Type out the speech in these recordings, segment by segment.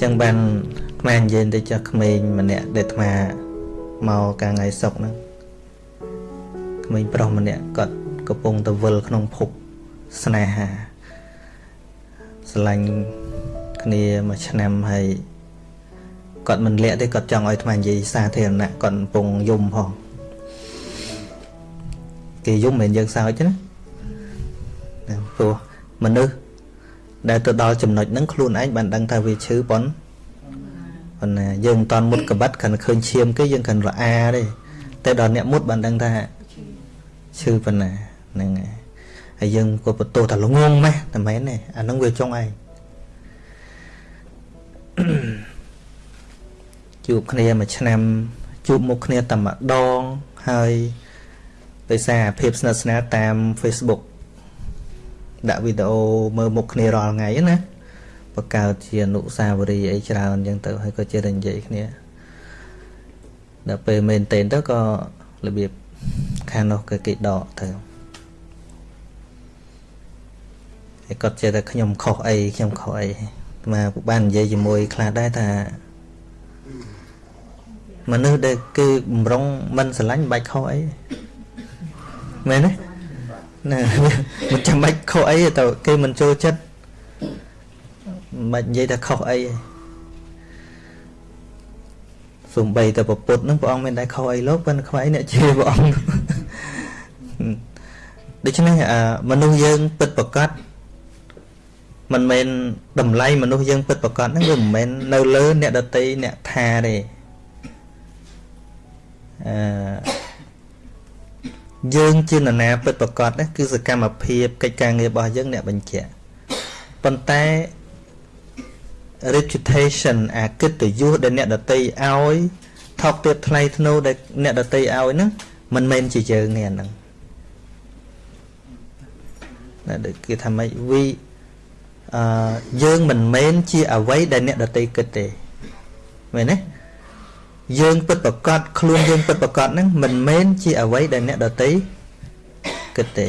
ចឹងបានអាត្មានិយាយទៅចុះក្មេងម្នាក់ដែលអាត្មាមកកាលថ្ងៃសុកហ្នឹងក្មេងប្រុសម្នាក់គាត់កំពុងទៅវិលក្នុងភពស្នេហាស្រឡាញ់គ្នាមួយឆ្នាំហើយគាត់មិនលាក់ទេគាត់ចង់ឲ្យអាត្មានិយាយសាធារណៈគាត់កំពុងយំផងគេយំមិនយើងសើចណាព្រោះមនុស្ស ដែលទៅដល់ចំណុចហ្នឹងខ្លួនឯងបានដឹងថាវាឈឺប៉ុនប៉ុន្តែយើងមិនតាន់មុតកបិតគ្រាន់ឃើញឈាមគេយើងគ្រាន់រអាទេតែដល់អ្នកមុតបានដឹងថាឈឺប៉ុណ្ណាហ្នឹងហើយយើងក៏បន្ទោសថាល្ងងម៉េះតែមែនទេអាហ្នឹងវាចុងឯងជួបគ្នាមួយឆ្នាំជួបមុខគ្នាតែម្ដងហើយដោយសារភាពស្និទ្ធស្នាលតាម Facebook ដាក់វីដេអូមើលមុខគ្នារាល់ថ្ងៃណាបង្កើតជាអនុស្សាវរីយ៍អីច្រើនអញ្ចឹងទៅហើយក៏ជាតែនិយាយគ្នាដល់ពេលមែនតេនទៅក៏របៀបខាងនោះក៏គេដកទៅហើយគាត់ចេះតែខ្ញុំខុសអីខ្ញុំខុសអីមកបាននិយាយជាមួយខ្លះដែរថាមនុស្សដែលគេបំរុងមិនស្រឡាញ់បាច់ខុសអីមែនទេ ណាមិនចាំបាច់ខុសអីទៅគេមិនចូលចិត្តមិននិយាយថាខុសអីសំបីតែពុទ្ធនឹងព្រះអង្គមានតែខុសអីលោកប៉ុន្តែខ្វៃអ្នកជាព្រះអង្គដូច្នេះមនុស្សយើងពិតប្រកបមិនមែនតម្លៃមនុស្សយើងពិតប្រកបហ្នឹងវាមិនមែននៅលើអ្នកដតីអ្នកថាទេអឺ យើងជានរណាពិតប្រកបណាគឺសកម្មភាពកិច្ចការងាររបស់យើងអ្នកបញ្ជាក់ប៉ុន្តែ reputation អាកិត្តិយសដែលអ្នកដតីឲ្យថោកទាបថ្លៃធ្នូដែលអ្នកដតីឲ្យហ្នឹងមិនមែនជាយើងទេអាហ្នឹងណាដូចគេថាម៉េចវីអឺយើងមិនមែនជាអ្វីដែលអ្នកដតីគិតទេមែនទេ យើងពិតប្រកបខ្លួនយើងពិតប្រកបហ្នឹងមិនមែនជាអ្វីដែលអ្នកដតីគិតទេ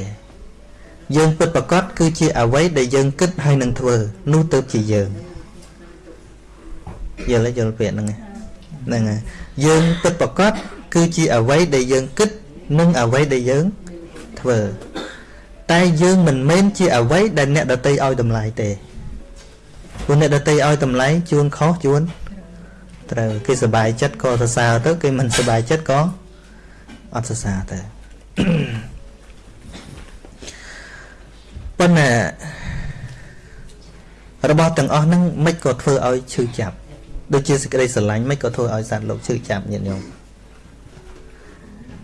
យើងពិតប្រកបគឺជាអ្វីដែលយើងគិតហើយនឹងធ្វើនោះទៅជាយើងយល់យល់ពាក្យហ្នឹងហ្នឹងហើយយើងពិតប្រកបគឺជាអ្វីដែលយើងគិតនិងអ្វីដែលយើងធ្វើតែយើងមិនមែនជាអ្វីដែលអ្នកដតីឲ្យតម្លៃទេព្រោះអ្នកដតីឲ្យតម្លៃជួនខុសជួន ត្រូវគេសบายចិត្តក៏សរសើរទៅគេមិនសบายចិត្តក៏អត់សរសើរទៅប៉ុន្តែរបស់ទាំងអស់ហ្នឹងមិនក៏ធ្វើឲ្យឈឺចាប់ដូចជាសេចក្តីស្រឡាញ់មិនក៏ធ្វើឲ្យសត្វលោកឈឺចាប់ញាតិញោម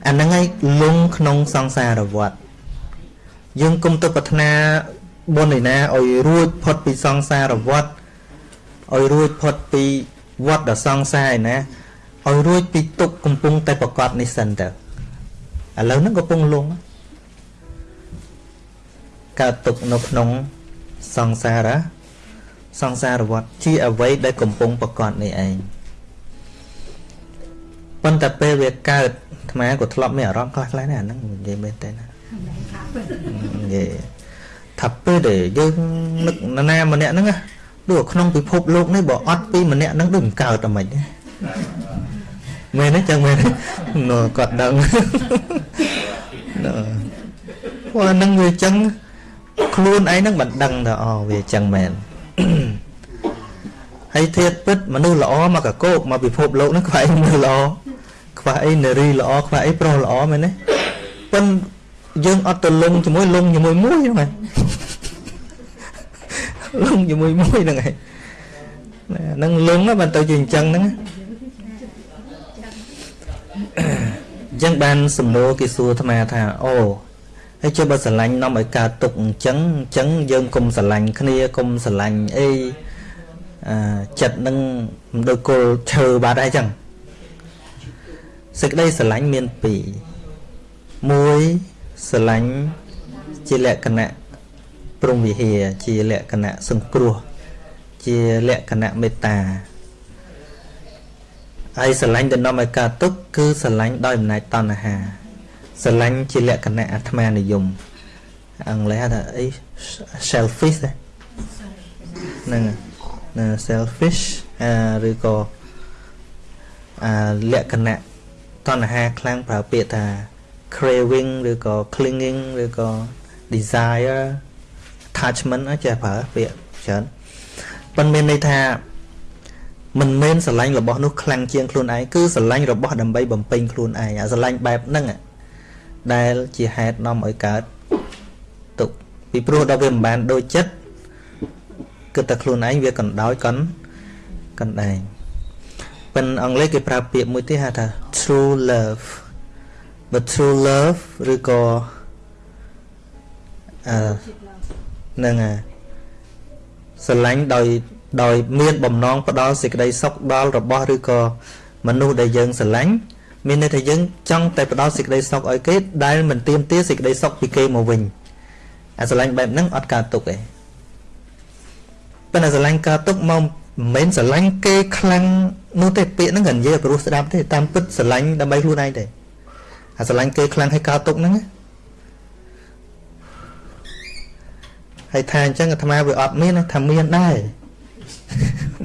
អាហ្នឹងឯងលងក្នុងសង្សារវដ្តយើងគុំទៅប្រាថ្នាបុណ្យឯណាឲ្យរួចផុតពីសង្សារវដ្តឲ្យរួចផុតពី វត្តដ៏សង្សារឯណាឲ្យរួចពីទុកកំពុងតែប្រកបនេះសិនទៅឥឡូវហ្នឹងកំពុងលងកើតទុកនៅក្នុងសង្សារសង្សារវត្តជាអ្វីដែលកំពុងប្រកបនេះឯងប៉ុន្តែពេលវាកើតអាត្មាក៏ធ្លាប់មានអារម្មណ៍ខ្លះខ្លះណាអាហ្នឹងនិយាយមែនទេណានិយាយថាពេលដែលយើងនឹកណាម្នាក់ហ្នឹងណា ដូចក្នុងពិភពលោកនេះបើអត់ពីម្នាក់ហ្នឹងដូចមិនកើតតែមិនមែនទេចឹងមែនទេគាត់ដឹងព្រោះហ្នឹងវាចឹងខ្លួនឯងហ្នឹងមិនដឹងថាអូវាចឹងមែនហើយធៀបពិតមនុស្សល្អមកកកោកមកពិភពលោកហ្នឹងខ្វះអីមនុស្សល្អខ្វះអីនារីល្អខ្វះអីប្រុសល្អមែនទេប៉ុនយើងអត់ទៅលងជាមួយលងជាមួយមួយហ្នឹងហ្នឹង លងជាមួយមួយហ្នឹងឯងហ្នឹងលងបានទៅជាអញ្ចឹងហ្នឹងអញ្ចឹងបានសំណួរគេសួរអាត្មាថាអូហើយចុះបើស្រឡាញ់នាំឲ្យកើតទុកអញ្ចឹងអញ្ចឹងយើងកុំស្រឡាញ់គ្នាកុំស្រឡាញ់អីអឺចិត្តនឹងមិនដូចគល់ឈើបាត់ហើយអញ្ចឹងសេចក្តីស្រឡាញ់មានពីរមួយស្រឡាញ់ជាលក្ខណៈ ព្រំវិហារជាលក្ខណៈសង្គ្រោះ ជាលក្ខណៈមេត្តាហើយស្រឡាញ់ទៅនាំឲ្យកើតទុក្ខគឺស្រឡាញ់ដោយអំណាចតណ្ហាស្រឡាញ់ជាលក្ខណៈអាត្មានិយមអង់គ្លេសថាអី selfish ហ្នឹងណា selfish អឺឬក៏អាលក្ខណៈតណ្ហាខ្លាំងប្រើពាក្យថា craving ឬក៏ clinging ឬក៏ desire attachment ចេះប្រើពាក្យច្រើនប៉ុន្មានន័យថាមិនមែនស្រឡាញ់របស់នោះខ្លាំងជាងខ្លួនឯងគឺស្រឡាញ់របស់ដើម្បីបំពេញខ្លួនឯងអាស្រឡាញ់បែបហ្នឹងដែលជាហេតុនាំឲ្យកើតទុកពីព្រោះដល់វាមិនបានដូចចិត្តគឺតែខ្លួនឯងវាកណ្ដោយកណ្កណ្ដែងប៉ុន្តែអង់គ្លេសគេប្រើពាក្យមួយទៀតហៅថា true love but true love ឬក៏អឺ នឹងស្រឡាញ់ដោយដោយមានបំណងផ្ដល់សេចក្តីសុខដល់របស់ឬក៏មនុស្សដែលយើងស្រឡាញ់មានន័យថាយើងចង់តែផ្ដល់សេចក្តីសុខឲ្យគេដែលមិនទៀមទាសេចក្តីសុខពីគេមកវិញអាស្រឡាញ់បែបហ្នឹងអត់កើតទុកទេប៉ុន្តែស្រឡាញ់កើតទុកមកមិនមែនស្រឡាញ់គេខ្លាំងនោះទេពាក្យហ្នឹងក៏និយាយព្រោះស្ដាប់ទេតាមពិតស្រឡាញ់ដើម្បីខ្លួនឯងទេអាស្រឡាញ់គេខ្លាំងឲ្យកើតទុកហ្នឹង ហើយថាអញ្ចឹងអាត្មាវាអត់មានថាមានដែរ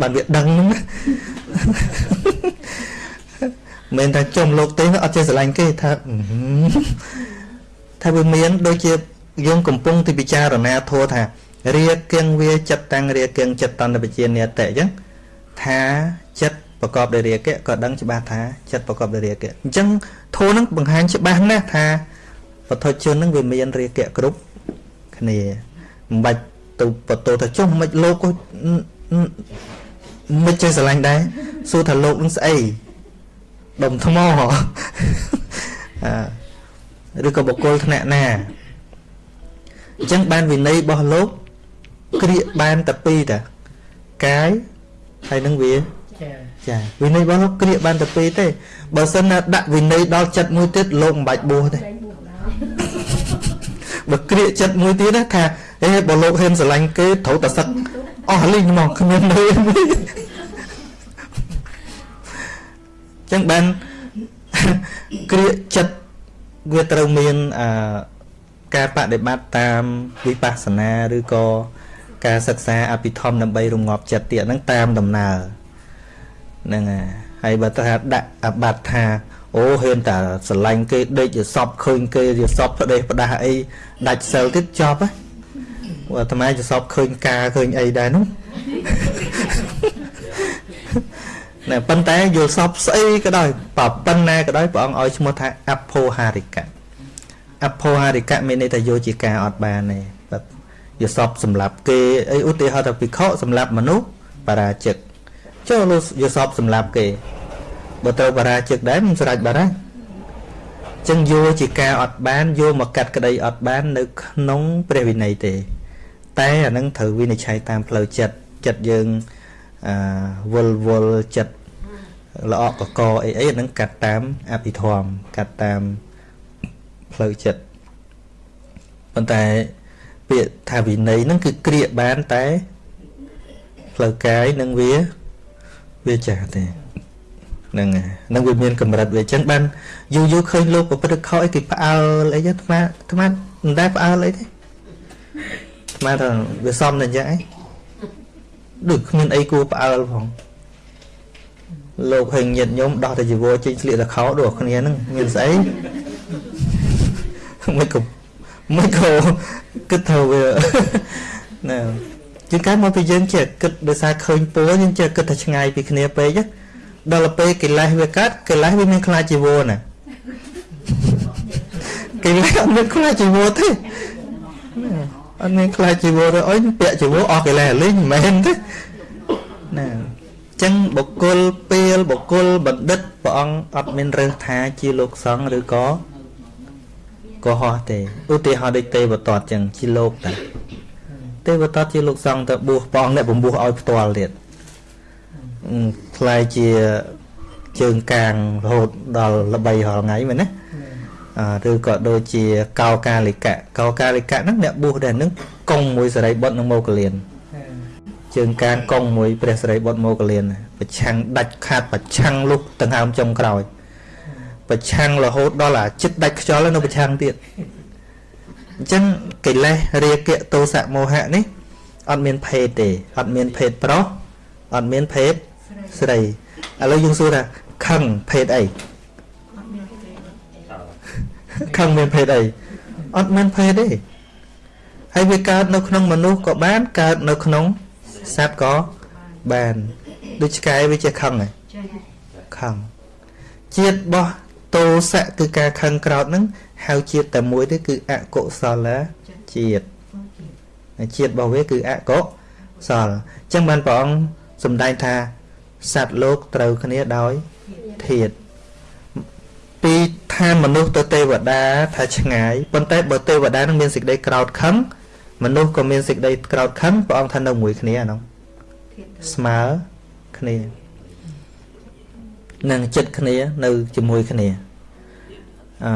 បានវាដឹងហ្នឹងមិនថាចំលោកទេអត់ចេះស្រឡាញ់គេថាថាវាមានដូចជាយើងកំពុងទីពិចារណាធัวថារាគៀងវាចិត្តតាំងរាគៀងចិត្តតន្តវិជានិតៈអញ្ចឹងថាចិត្តប្រកបដោយរាគៈក៏ដឹងច្បាស់ថាចិត្តប្រកបដោយរាគៈអញ្ចឹងធัวនឹងបង្ហាញច្បាស់ណាស់ថាបទជននឹងវាមានរាគៈគ្រប់គ្នា មិនបាច់ទៅបតោថាចុះមិនលោកមិនចេះស្រឡាញ់ដែរសួរថាលោកនឹងស្អីដុំថ្មអឺឬក៏បុគ្គលថ្នាក់ណាអញ្ចឹងបានវិន័យរបស់លោកក្រៀកបានតែពីរតាកាយហើយនឹងវាចាចាវិន័យរបស់លោកក្រៀកបានតែពីរទេបើសិនណាដាក់វិន័យដល់ចិត្តមួយទៀតលោកមិនបាច់បួសទេ បើក្រៀកចិត្តមួយទៀតណាថាអេបើលោកហ៊ានស្រឡាញ់គេត្រូវតែសឹកអស់លីងមកគ្មាននៅចឹងបានក្រៀកចិត្តវាត្រូវមានអឺការបដិបត្តិតាមវិបស្សនាឬក៏ការសិក្សាអភិធម្មដើម្បីរងាប់ចិត្តទៀតហ្នឹងតាមដំណើរហ្នឹងហើយបើថាដាក់អបត្តិថា អូហ៊ានតែស្រឡាញ់គេដេកជាសពឃើញគេជាសពផ្ដេសផ្ដាស់អីដាច់សិលទៀតចប់ហ៎អាត្មាជាសពឃើញការឃើញអីដែរនោះណែប៉ុន្តែយល់សពស្អីក៏ដោយបើប៉ុណ្ណាក៏ដោយព្រះអង្គឲ្យឈ្មោះថាអភោហារិកៈអភោហារិកៈមានន័យថាយកជាការអត់បានទេបាទយល់សពសម្រាប់គេអីឧទាហរណ៍ថាភិក្ខុសម្រាប់មនុស្សបរាជិកចូលយល់សពសម្រាប់គេ បើត្រូវបរាជិកដែរមិនស្រេចបាត់ហើយចឹងយកជាការអត់បានយកមកកាត់ក្តីអត់បាន នៅ ក្នុងព្រះវិន័យទេ តែអានឹងត្រូវវិនិច្ឆ័យតាមផ្លូវចិត្តចិត្តយើងអឺវល់វល់ចិត្តល្អកកអីអីអានឹងកាត់តាមអភិធម្មកាត់តាមផ្លូវចិត្តប៉ុន្តែពាក្យថាវិន័យហ្នឹងគឺក្រៀកបានតែផ្លូវកាយនឹងវាវាចាស់ទេ ហ្នឹងហ្នឹងវាមានកម្រិតវាអញ្ចឹងបានយូរយូរឃើញលោកប្រព្រឹត្តខុសអីគេផ្អើលអីហ្នឹងអាត្មាអាត្មាមិនដែលផ្អើលអីទេស្មានថាវាសំតែអញ្ចឹងឯងដូចគ្មានអីគួរផ្អើលផងលោកហេងញាតញោមដោះតែជីវរចេញស្លៀកតែខោដូចគ្នាហ្នឹងមានស្អីមិនក៏មិនក៏គិតថាវាណាជាងកាលមកពីយើងចេះគិតដោយសារឃើញពណ៌យើងចេះគិតថាឆ្ងាយពីគ្នាពេក ដល់ពេលកិលេសវាកើតកិលេសវាមានខ្លាចជីវរណាកិលេសអត់មានខ្លាចជីវរទេអត់មានខ្លាចជីវរអុយពាក់ជីវរអស់កិលេសលេងមិនមែនទេណាចឹងបុគ្គលពេលបុគ្គលបណ្ឌិតព្រះអង្គអត់មានរើសថាជាលោកសង្ឃឬក៏កុហកទេឧទាហរណ៍ដូចទេវតតចឹងជាលោកតាទេវតតជាលោកសង្ឃទៅបួសព្រះអង្គអ្នកបំពោះឲ្យផ្ទាល់ទៀត ខ្លាយជាជើងកាងរហូតដល់ល្បីរាល់ថ្ងៃមែនណាឬក៏ដូចជាកោកាលិកៈកោកាលិកៈហ្នឹងអ្នកបួសដែរហ្នឹងកុងមួយសរិបុត្រនិងមកលៀនជើងកាងកុងមួយព្រះសរិបុត្រមកលៀនប្រឆាំងដាច់ខាតប្រឆាំងលុះដង្ហើមចុងក្រោយប្រឆាំងរហូតដល់អាចិត្តដាច់ខ្យល់នៅប្រឆាំងទៀតអញ្ចឹងកិលេសរាគៈទោសៈមោហៈនេះអត់មានភេទទេអត់មានភេទប្រុសអត់មានភេទ ស្រីឥឡូវយើងសួរថាខឹងភេទអីខឹងមានភេទអីអត់មានភេទទេហើយវាកើតនៅក្នុងមនុស្សក៏បានកើតនៅក្នុងសត្វក៏បានដូចឆ្កែវាជាខឹងហ៎ខឹងជាតិរបស់តោសៈគឺការខឹងក្រោតហ្នឹងហៅជាតិតែមួយទេគឺអកុសលជាតិជាតិរបស់វាគឺអកុសលអញ្ចឹងបានព្រះអង្គសម្ដែងថា សត្វលោកត្រូវគ្នាដោយធាតពីឋានមនុស្សទៅទេវតាថាឆ្ងាយប៉ុន្តែបើទេវតានឹងមានសេចក្តីក្រោតខឹងមនុស្សក៏មានសេចក្តីក្រោតខឹងព្រះអង្គថានៅមួយគ្នាហ្នឹងស្មើគ្នានឹងចិត្តគ្នានៅជាមួយគ្នាអឺ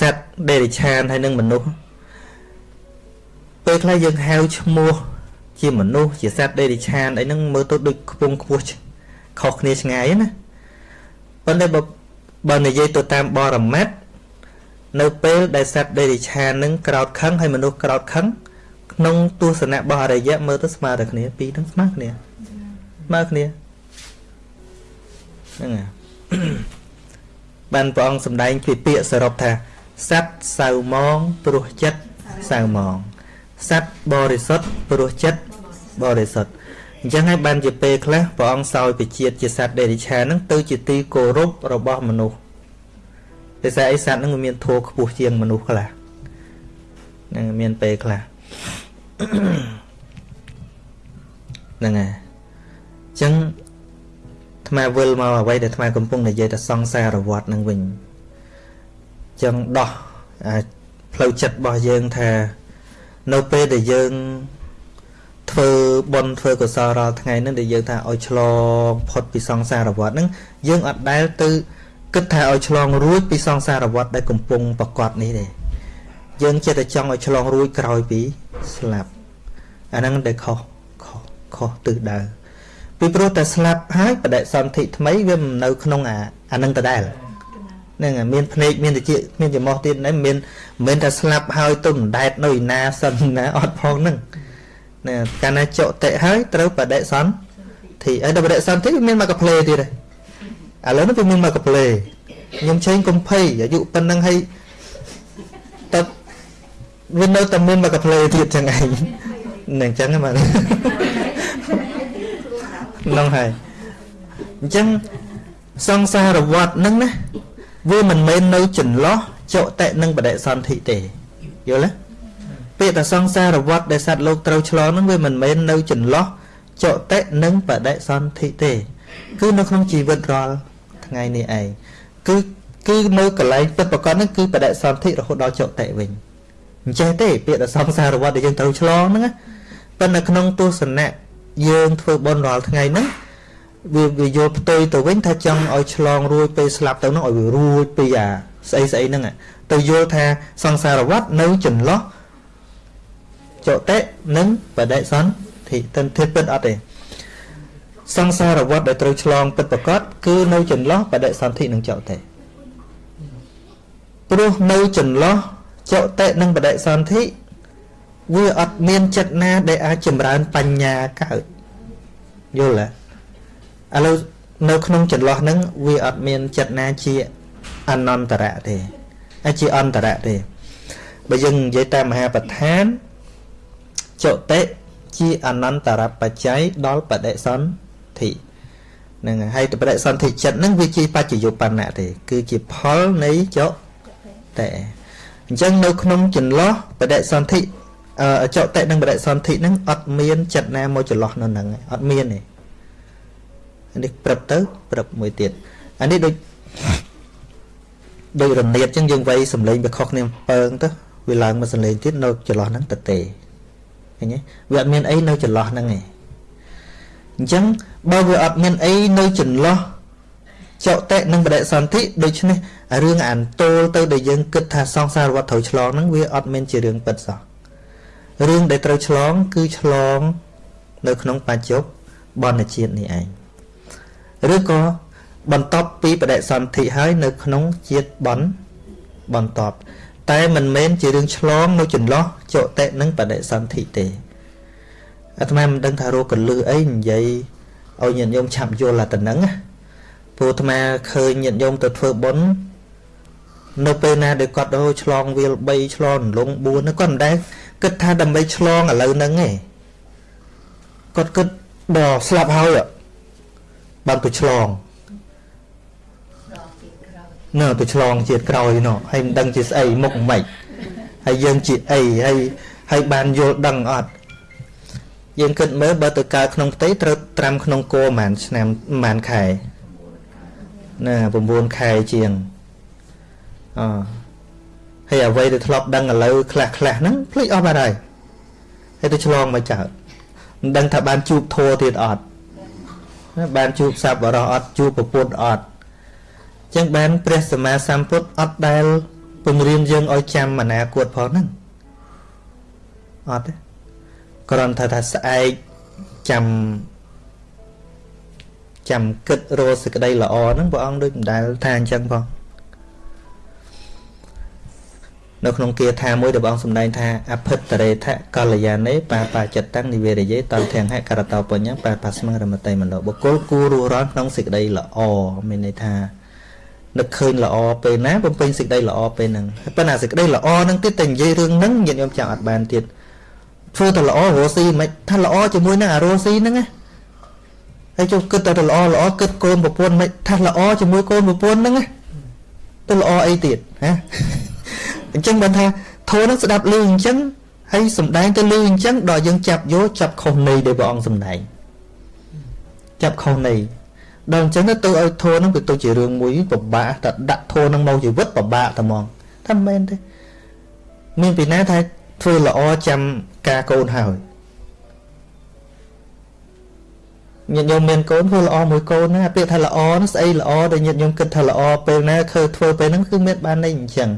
សត្វដេរិឆានហើយនឹងមនុស្សពេលខ្លះយើងហៅឈ្មោះ ជាមនុស្សជាសត្វដេរិឆានអីហ្នឹងមើលទៅដូចខ្ពង់ខ្ពស់ខុសគ្នាឆ្ងាយណាប៉ុន្តែបើបើនិយាយទៅតាមបរមត្តនៅពេលដែលសត្វដេរិឆាននឹងក្រោតខឹងហើយមនុស្សក្រោតខឹងក្នុងទស្សនៈរបស់អរិយៈមើលទៅស្មើតែគ្នាពីរទាំងស្មើគ្នាស្មើគ្នាហ្នឹងហើយបានព្រះអង្គសម្ដែងពីពាក្យសរុបថាសត្វសៅមងព្រោះចិត្តសៅមងសត្វបរិសុទ្ធព្រោះចិត្ត បរិសុទ្ធអញ្ចឹងហើយបានជាពេលខ្លះព្រះអង្គសោយពជាតិជាសត្វដេរិឆានហ្នឹងទៅជាទីគោរពរបស់មនុស្សដោយសារអីសត្វហ្នឹងវាមានធัวខ្ពស់ជាងមនុស្សខ្លះហ្នឹងមានពេលខ្លះហ្នឹងហើយអញ្ចឹងថ្មវិលមកអ្វីដែលថ្មកំពុងនិយាយតែសង្សារវត្តនឹងវិញអញ្ចឹងដោះផ្លូវចិត្តរបស់យើងថា នៅពេលដែលយើង ធ្វើបុណ្យធ្វើកុសលរាល់ថ្ងៃហ្នឹងដែលយើងថាឲ្យឆ្លងផុតពីសង្សារវដ្តហ្នឹងយើងអត់ដែលទៅគិតថាឲ្យឆ្លងរួចពីសង្សារវដ្តដែលកំពុងប្រកបនេះទេយើងចិត្តតែចង់ឲ្យឆ្លងរួចក្រោយពីស្លាប់អាហ្នឹងដែលខុសខុសខុសទិសដៅពីព្រោះតែស្លាប់ហើយបដិសន្ធិថ្មីវាមិននៅក្នុងអាអាហ្នឹងដដែលហ្នឹងមានភ្នែកមានតិចមានច្រមុះទៀតហ្នឹងមានមិនមែនថាស្លាប់ហើយទៅមិនដែតនៅឯណាសិនណាអត់ផងហ្នឹង ណាកាលណាចុតិហើយត្រូវបដិសន្ធិហើយដល់បដិសន្ធិវាមានមកកាផ្លេទៀតហើយឥឡូវនេះវាមានមកកាផ្លេខ្ញុំឆេងកំភៃអាយុប៉ុណ្ណឹងហើយតើវានៅតែមានមកកាផ្លេទៀតចឹងឯងនឹងចឹងហ្នឹងហ្នឹងហើយអញ្ចឹងសង្សារវត្តហ្នឹងណាវាមិនមែននៅចន្លោះចុតិនិងបដិសន្ធិទេយល់ទេ ពាក្យថាសង្សារវត្តដែលសត្វលោកត្រូវឆ្លងហ្នឹងវាមិនមែននៅចន្លោះចុតិនិងបដិសន្ធិទេ គឺនៅក្នុងជីវិតរាល់ថ្ងៃនេះឯងគឺគឺនៅកន្លែងពិតប្រកបហ្នឹងគឺបដិសន្ធិរហូតដល់ចុតិវិញអញ្ចេះទេពាក្យថាសង្សារវត្តដែលយើងត្រូវឆ្លងហ្នឹងប៉ុន្តែក្នុងទស្សនៈយើងធ្វើបុណ្យរាល់ថ្ងៃហ្នឹងវាវាយល់ផ្ទុយទៅវិញថាចង់ឲ្យឆ្លងរួចពេលស្លាប់ទៅហ្នឹងឲ្យវារួចពីអាស្អីស្អីហ្នឹងទៅយល់ថាសង្សារវត្តនៅចន្លោះ ចតិនិងបដិសន្ធិទិនធិពិតអត់ទេសង្សារវត្តដែលត្រូវឆ្លងពិតប្រកបគឺនៅចន្លោះបដិសន្ធិនិងចតិព្រោះនៅចន្លោះចតិនិងបដិសន្ធិវាអត់មានចិត្តណា ដែលអាចចម្រើនបញ្ញាកើតយល់ទេឥឡូវនៅក្នុងចន្លោះហ្នឹងវាអត់មានចិត្តណាជាអនន្តរៈទេអាចជាអន្តរៈទេបើយើងនិយាយតាមមហាប្រធាន ចតិជាអនន្តរបច្ច័យដល់បដិសន្ធិហ្នឹងហើយបដិសន្ធិចិត្តហ្នឹងវាជាបច្ចយុបណ្ណៈទេគឺជាផលនៃចតិអញ្ចឹងនៅក្នុងចន្លោះបដិសន្ធិអចតិនិងបដិសន្ធិហ្នឹងអត់មានចិត្តណាមកចន្លោះនៅហ្នឹងអត់មានទេនេះព្រឹបទៅព្រឹបមួយទៀតអានេះដូចដូចរនៀតអញ្ចឹងយើងវៃសំឡេងវាខុសគ្នាពើងទៅវាឡើងមកសំឡេងទៀតនៅចន្លោះហ្នឹងទៅទេ ឃើញទេវាអត់មានអីនៅចន្លោះហ្នឹងឯងអញ្ចឹងបើវាអត់មានអីនៅចន្លោះចុតិនិងបដិសន្ធិដូច្នេះរឿងអានតូលទៅដែលយើងគិតថាសង្សារវត្តត្រូវឆ្លងហ្នឹងវាអត់មានជារឿងពិតសោះរឿងដែលត្រូវឆ្លងគឺឆ្លង នៅក្នុងបច្ចុប្បន្នជាតិនេះឯងឬក៏បន្ទាប់ពីបដិសន្ធិហើយនៅក្នុងជាតិបនបន្ទាប់តែមិនមែនជារឿងឆ្លងនៅចន្លោះ ចុតិនិងបដិសន្ធិទេអាត្មាមិនដឹងថារោគកលឺអីនិយាយឲ្យញាតិញោមឆាប់យល់អាទៅហ្នឹងណាព្រោះអាត្មាឃើញញាតិញោមទៅធ្វើបុណ្យនៅពេលណាដែលគាត់ទៅឆ្លងវាល3ឆ្លងលង4ហ្នឹងគាត់មិនដែលគិតថាដើម្បីឆ្លងឥឡូវហ្នឹងទេគាត់គិតដល់ស្លាប់ហើយបានទៅឆ្លងនៅទៅឆ្លងជាតិក្រោយនោះហើយមិនដឹងជាស្អីមុខមិន ហើយយើងជាអីហើយហើយបានយល់ដឹងអត់យើងគិតមើលបើទៅកើតក្នុងផ្ទៃត្រូវត្រាំក្នុងគោប្រហែលឆ្នាំប្រហែលខែណា9ខែជាងអហើយអ្វីដែលធ្លាប់ដឹងឥឡូវខ្លះខ្លះហ្នឹងភ្លេចអស់បាត់ហើយហើយទៅឆ្លងមកចោលមិនដឹងថាបានជួបធัวទៀតអត់បានជួបសប្បុរសអត់ជួបប្រពុតអត់ចឹងបានព្រះសម្មាសម្ពុទ្ធអត់ដែល ពង្រៀនយើងឲ្យចាំអនាគតផងហ្នឹងអត់ទេគ្រាន់តែថាស្អែកចាំចាំគិតរកសេចក្តីល្អហ្នឹងព្រះអង្គដូចមិនដែលថាអញ្ចឹងផងនៅក្នុងគាថាមួយដែលបងសម្ដែងថាអភិតរេថកល្យានេបាបាចិត្តតាំងនិវេរយេតធាំងហករតោបញ្ញបាបាស្មរមតេមនោបុគ្គលគួររស់រានក្នុងសេចក្តីល្អមានន័យថា នឹកឃើញល្អពេលណាបំពេញសេចក្តីល្អពេលហ្នឹងប៉ុន្តែសេចក្តីល្អហ្នឹងទៀតតែនិយាយរឿងហ្នឹងញាតិញោមចាំអត់បានទៀតធ្វើតែល្អរស់ស៊ីមិនថាល្អជាមួយនឹងអារស់ស៊ីហ្នឹងណាហើយចុះគិតតែល្អល្អគិតកូនប្រពន្ធមិនថាល្អជាមួយកូនប្រពន្ធហ្នឹងណាទៅល្អអីទៀតហ៎អញ្ចឹងបានថាធម៌នឹងស្ដាប់លឺអញ្ចឹងហើយសំដែងទៅលឺអញ្ចឹងដល់យើងចាប់យកចាប់ខុសនៃដែលព្រះអង្គសំដែងចាប់ខុសនៃ ដល់អញ្ចឹងទៅឲ្យធម៌នឹងវាទៅជារឿងមួយពិបាកតែដាក់ធម៌នឹងមកជីវិតពិបាកតែហ្មងថាមិនមែនទេមានពីណាថាធ្វើល្អចាំការកូនហើយញាតិញោមមានកូនធ្វើល្អមួយកូនណាពាក្យថាល្អនោះស្អីល្អដែលញាតិញោមគិតថាល្អពេលណាឃើញធ្វើពេលហ្នឹងគឺមានបានន័យអញ្ចឹង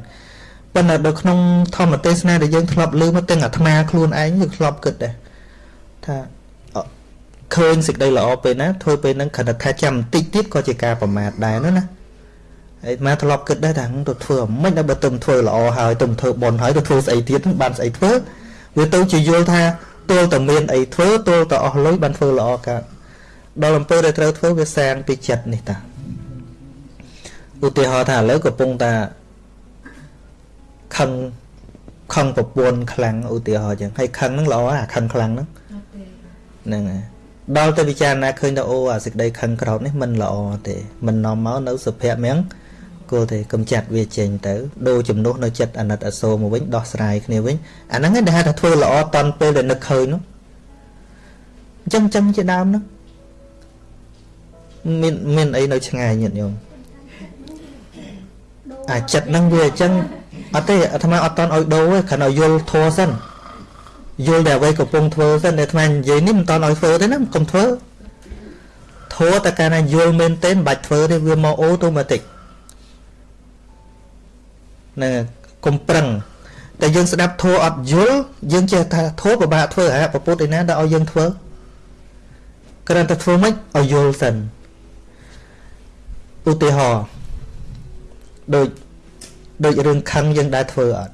ប៉ុន្តែនៅក្នុងធម្មទេសនាដែលយើងធ្លាប់លើមកទាំងអាត្មាខ្លួនឯងយើងធ្លាប់គិតដែរថា ឃើញសេចក្តីល្អពេលណាធ្វើពេលហ្នឹងគ្រាន់តែថាចាំបន្តិចទៀតក៏ជាការប្រមាថដែរនោះណាហើយអាត្មាធ្លាប់គិតដែរថាទៅធ្វើមិនដល់បើទៅធ្វើល្អហើយទៅធ្វើបន់ហើយទៅធ្វើស្អីទៀតបានស្អីធ្វើវាទៅជាយល់ថាទល់តែមានអីធ្វើទល់តែអស់លុយបានធ្វើល្អកើតដល់អំពើដែលត្រូវធ្វើវាសាងពីចិត្តនេះតាឧទាហរណ៍ថាឥឡូវកំពុងតាខឹងខឹងប្រពន្ធខ្លាំងឧទាហរណ៍ចឹងហើយខឹងហ្នឹងល្អអាខឹងខ្លាំងហ្នឹងហ្នឹងហើយ ដល់ទៅពិចារណាឃើញថាអូអាសេចក្តីខឹងក្រោតនេះមិនល្អទេមិននាំមកនៅសុភមង្គលគោលទេកំចាត់វាចេញទៅដូរជំនួសនៅចិត្តអាណិតអសូរមកវិញដោះស្រាយគ្នាវិញអាហ្នឹងឯងដែលហៅថាធ្វើល្អតន់ពេលដែលនឹកឃើញនោះអញ្ចឹងអញ្ចឹងជាដើមហ្នឹងមានមានអីនៅឆ្ងាយញាតិញោមអាចិត្តហ្នឹងវាអញ្ចឹងអត់ទេអាត្មាអត់តន់ឲ្យដូរទេគ្រាន់តែយល់ធัวសិន យល់តែអ្វីកំពុងធ្វើសិនតែថ្មនិយាយនេះមិនតន់ឲ្យធ្វើទេណាកុំធ្វើធោះតែកាលណាយល់មែនទេមិនបាច់ធ្វើទេវាមកអូតូម៉ាទិកនឹងកុំប្រឹងតែយើងស្ដាប់ធោះអត់យល់យើងចេះថាធោះពិបាកធ្វើអាប្រពុតឯណាដល់ឲ្យយើងធ្វើគ្រាន់តែធ្វើមិនឲ្យយល់សិនឧទាហរណ៍ដូចដូចរឿងខឹងយើងដែរធ្វើអត់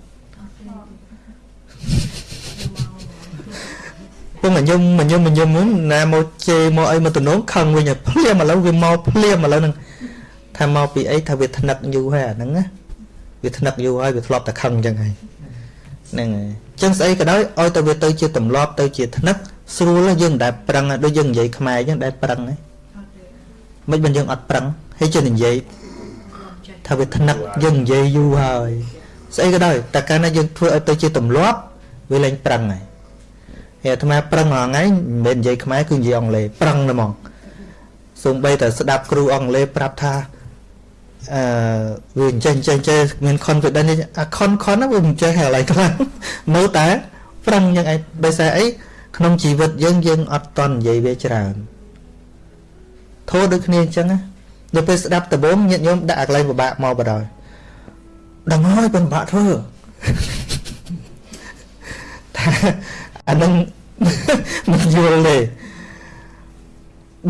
ពុំញញុំញញុំញញុំណាមកជេរមកអីមកតំណងខឹងវិញភ្លាមឥឡូវវាមកភ្លាមឥឡូវហ្នឹងថាមកពីអីថាវាថ្នឹកយូរហើយអាហ្នឹងណាវាថ្នឹកយូរហើយវាធ្លាប់តែខឹងអញ្ចឹងហើយហ្នឹងហើយអញ្ចឹងស្អីក៏ដោយឲ្យតែវាទៅជាទម្លាប់ទៅជាថ្នឹកស្រួលយើងមិនដែលប្រឹងដូចយើងនិយាយខ្មែរអញ្ចឹងដែលប្រឹងហ៎មិនបានយើងអត់ប្រឹងហើយជិះនិយាយថាវាថ្នឹកយើងនិយាយយូរហើយស្អីក៏ដោយតែកាលណាយើងធ្វើឲ្យទៅជាទម្លាប់វាលែងប្រឹងហើយហើយ អាត្មាប្រឹងរាល់ថ្ងៃមិនមែននិយាយខ្មែរគឺនិយាយអង់គ្លេសប្រឹងតែហ្មងសូម្បីតែស្ដាប់គ្រូអង់គ្លេសប្រាប់ថាអឺវាអញ្ចឹងអញ្ចឹងចេះមាន confidence អា con con ហ្នឹងវាមិនចេះហើយឡើយខ្លាំងនៅតែប្រឹងយ៉ាងឯងដោយសារអីក្នុងជីវិតយើងយើងអត់តន់និយាយវាច្រើនធោះដូចគ្នាអញ្ចឹងណាដល់ពេលស្ដាប់ដំបងញាតិញោមដាក់អាកន្លែងពិបាកមកបដ ாய் ដឹងហើយពិបាកធ្វើថា អានឹងមិនយល់ទេ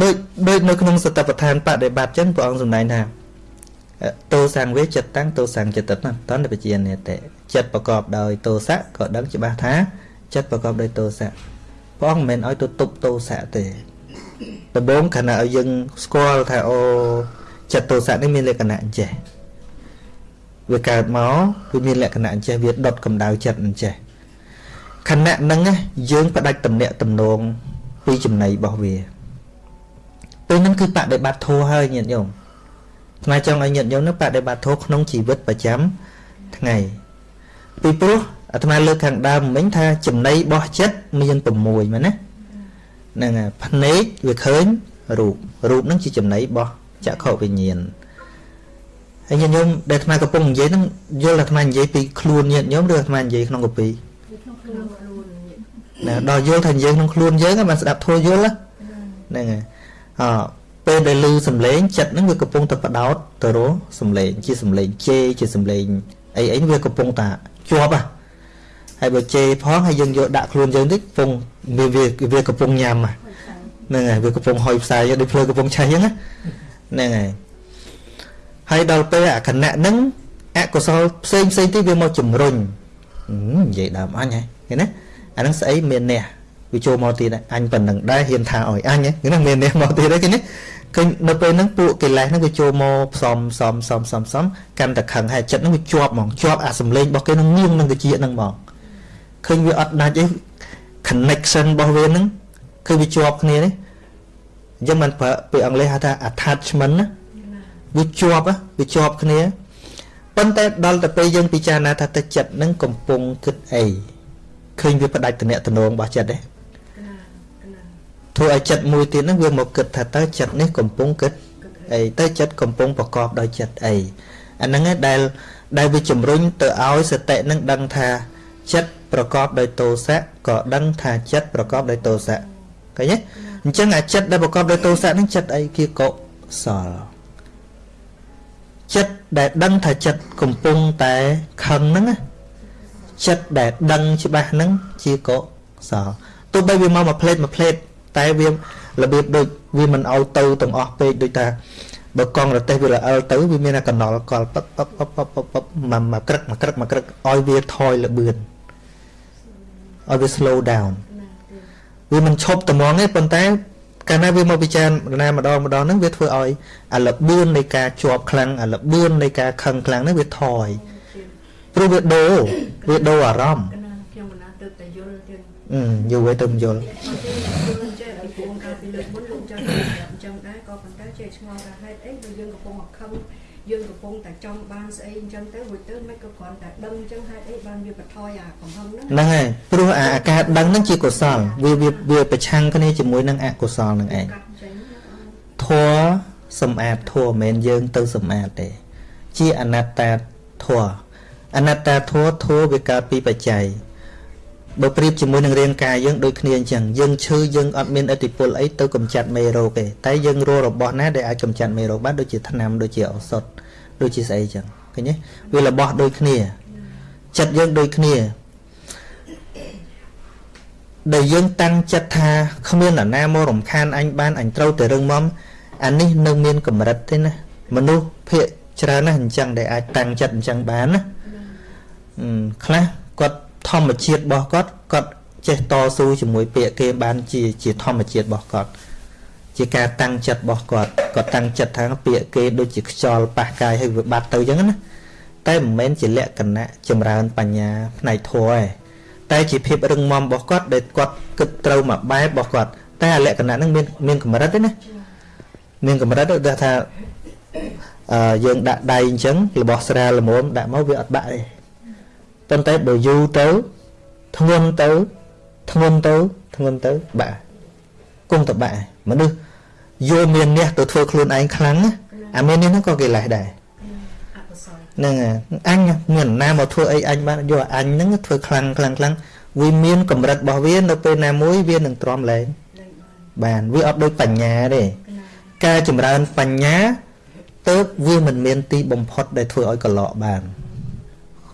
ដូចដូចនៅក្នុងសតបដ្ឋានបដិបត្តិចឹងព្រះអង្គសម្ដែងថាតោសង្វេចិត្តតាំងតោសង្ចិត្តណាតន្តបជានេតិចិត្តប្រកបដោយតោសៈក៏ដឹងច្បាស់ថាចិត្តប្រកបដោយតោសៈព្រះអង្គមិនមែនឲ្យទៅទប់តោសៈទេដំបូងខណៈឲ្យយើងស្គាល់ថាអូចិត្តទោសៈនេះមានលក្ខណៈអញ្ចេះវាកើតមកវាមានលក្ខណៈអញ្ចេះវាដុតកម្ដៅចិត្តអញ្ចេះ ខណៈហ្នឹងយើងផ្ដាច់តំណាក់តំណងពីចំណៃរបស់វាពេលហ្នឹងគឺបដិបត្តិធម៌ហើយញាតិញោមថ្មចង់ឲ្យញាតិញោមនឹងបដិបត្តិធម៌ក្នុងជីវិតប្រចាំថ្ងៃពីព្រោះអាត្មាលើកខាងដើមមិញថាចំណៃរបស់ចិត្តមាន6មែនណាហ្នឹងហើយភ្នែកវាឃើញរូបរូបហ្នឹងជាចំណៃរបស់ចក្ខុវិញ្ញាណហើយញាតិញោមដែលអាត្មាកំពុងនិយាយហ្នឹងយល់អាត្មានិយាយពីខ្លួនញាតិញោមឬអាត្មានិយាយក្នុងកពីក្នុង ខ្លួនណាដល់យល់ថានិយាយក្នុងខ្លួនយើងបានស្ដាប់ធัวយល់ហ្នឹងហើយអពេលដែលឮសំឡេងចិត្តហ្នឹងវាកំពុងតែបដោតទៅរកសំឡេងជាសំឡេងជេជាសំឡេងអីអីវាកំពុងតែជាប់ហ៎ហើយបើជេផងហើយយើងយកដាក់ខ្លួនយើងតិចកំពុងវាវាកំពុងញ៉ាំហ្នឹងហើយវាកំពុងហុយផ្សាយដូចភ្លើកំពុងឆេះអញ្ចឹងហ្នឹងហើយហើយដល់ពេលអាគណៈហ្នឹងអកុសលផ្សេងផ្សេងទៀតវាមកជំរុញ និយាយដើមអញហើយឃើញណាអាហ្នឹងស្អីមានអ្នកវាចូលមកទៀតអញប៉ុណ្ណឹងដែរហ៊ានថាឲ្យអញហ្នឹងមានអ្នកមកទៀតហ្នឹងឃើញឃើញនៅពេលហ្នឹងពួកកិលេសហ្នឹងវាចូលមកផ្សំផ្សំផ្សំផ្សំផ្សំកាន់តែខឹងហើយចិត្តហ្នឹងវាជាប់ហ្មងជាប់អាសំឡេងរបស់គេនឹងងៀងនឹងជាហ្នឹងហ្មងឃើញវាអត់ដាច់ទេ connection របស់វាហ្នឹងគឺវាជាប់គ្នានេះអញ្ចឹងមិនប្រើពាក្យអង់គ្លេសហៅថា attachment ណាវាជាប់វាជាប់គ្នា ប៉ុន្តែដល់ទៅពេលយើងពិចារណាថាទឹកចិត្តហ្នឹងកំពុងគិតអីឃើញវាផ្ដាច់តំណែងរបស់ចិត្តទេធ្វើឲ្យចិត្តមួយទៀតហ្នឹងវាមកគិតថាតើចិត្តនេះកំពុងគិតអីតើចិត្តកំពុងប្រកបដោយចិត្តអីអាហ្នឹងឯងដែលដែលវាជំរុញទៅឲ្យសតិនឹងដឹងថាចិត្តប្រកបដោយទោសៈក៏ដឹងថាចិត្តប្រកបដោយទោសៈឃើញទេអញ្ចឹងអាចិត្តដែលប្រកបដោយទោសៈហ្នឹងចិត្តអីគេកុសលចិត្ត ដែលដឹងថាចិត្តកំពុងតែខឹងហ្នឹងចិត្តដែលដឹងច្បាស់ហ្នឹងជាកុសលទោះបីវាមកមួយផ្លេតមួយផ្លេតតែវារបៀបដូចវាមិនឲ្យទៅទាំងអស់ពេកដូចថាបើកង់រទេះវារអិលទៅវាមានតែកណ្ដុលកលពឹបពឹបពឹបពឹបពឹបពឹបមកមកក្រឹកមកក្រឹកមកក្រឹកឲ្យវាថយលបឿនឲ្យវា slow down វាមិនឈប់ត្មងទេប៉ុន្តែ កាលណាវាមកពិចារណាម្ដងម្ដងហ្នឹងវាធ្វើឲ្យអាលបឿននៃការជាប់ខ្លាំងអាលបឿននៃការខឹងខ្លាំងហ្នឹងវាថយព្រោះវាដូរវាដូរអារម្មណ៍ខ្ញុំមិនណាទៅតែយល់ទៀតអឺយល់ទៅទៅយល់ពីលើកមុនលោកចង់ប្រាប់អញ្ចឹងដែរក៏ប៉ុន្តែជាឆ្ងល់ថាហេតុអីបើយើងកំពុងមកខឹង យើងកំពុងតែចង់បានស្អីអញ្ចឹងទៅរួចទៅមិនក៏គ្រាន់តែដឹងអញ្ចឹងហេតុអីបានវាបន្ថយអាកំហឹងហ្នឹងហ្នឹងហើយព្រោះអាការដឹងហ្នឹងជាកុសលវាវាប្រឆាំងគ្នាជាមួយនឹងអកុសលហ្នឹងឯងធัวសម្អាតធัวមិនមែនយើងទៅសម្អាតទេ ជាអនត្តាធัวអនត្តាធัวធัวវាកើតពីបច្ច័យ បើប្រៀបជាមួយនឹងរាងកាយយើងដូចគ្នាអញ្ចឹងយើងឈឺយើងអត់មានឥទ្ធិពលអីទៅកម្ចាត់មេរោគទេតែយើងរករបស់ណាដែលអាចកម្ចាត់មេរោគបានដូចជាថ្នាំដូចជាឱសថដូចជាស្អីអញ្ចឹងឃើញទេវារបស់ដូចគ្នាចិត្តយើងដូចគ្នាដែលយើងតាំងចិត្តថាគ្មានអ្នកណាមករំខានអញបានអញត្រូវតែរឹងមាំអានេះនៅមានកម្រិតទេណាមនុស្សភាកច្រើនណាស់អញ្ចឹងដែលអាចតាំងចិត្តអញ្ចឹងបានណាខ្លះគាត់ ធម្មជាតិរបស់គាត់គាត់ចេះតស៊ូជាមួយពាក្យគេបានជាជាធម្មជាតិរបស់គាត់ជាការតាំងចិត្តរបស់គាត់គាត់តាំងចិត្តថាពាក្យគេដូចជាខ្យល់ប៉ះកាយឲ្យវាបាត់ទៅអញ្ចឹងណាតែមិនមែនជាលក្ខណៈចម្រើនបញ្ញាផ្នែកធម៌ទេតែជាភាពរឹងមាំរបស់គាត់ដែលគាត់គិតត្រូវមួយបែបរបស់គាត់តែអាលក្ខណៈហ្នឹងមានមានកម្រិតទេណាមានកម្រិតដូចថាអឺយើងដាក់ដៃអញ្ចឹងរបស់ស្រាលល្មមដាក់មកវាអត់បាក់ទេ ប៉ុន្តែបើយូរទៅធ្ងន់ទៅធ្ងន់ទៅធ្ងន់ទៅបាក់គង់ទៅបាក់មនុស្សយកមានអ្នកទៅធ្វើខ្លួនឯងខ្លាំងណាអាមាននេះហ្នឹងក៏កិលេសដែរហ្នឹងអញមានណាមកធ្វើអីអញបានយកអញហ្នឹងធ្វើខ្លាំងខ្លាំងខ្លាំងវាមានកម្រិតរបស់វានៅពេលណាមួយវានឹងទ្រាំលែងបានវាអត់ដូចបញ្ញាទេការចម្រើនបញ្ញាទៅវាមិនមានទីបំផុតដែលធ្វើឲ្យកលក់បាន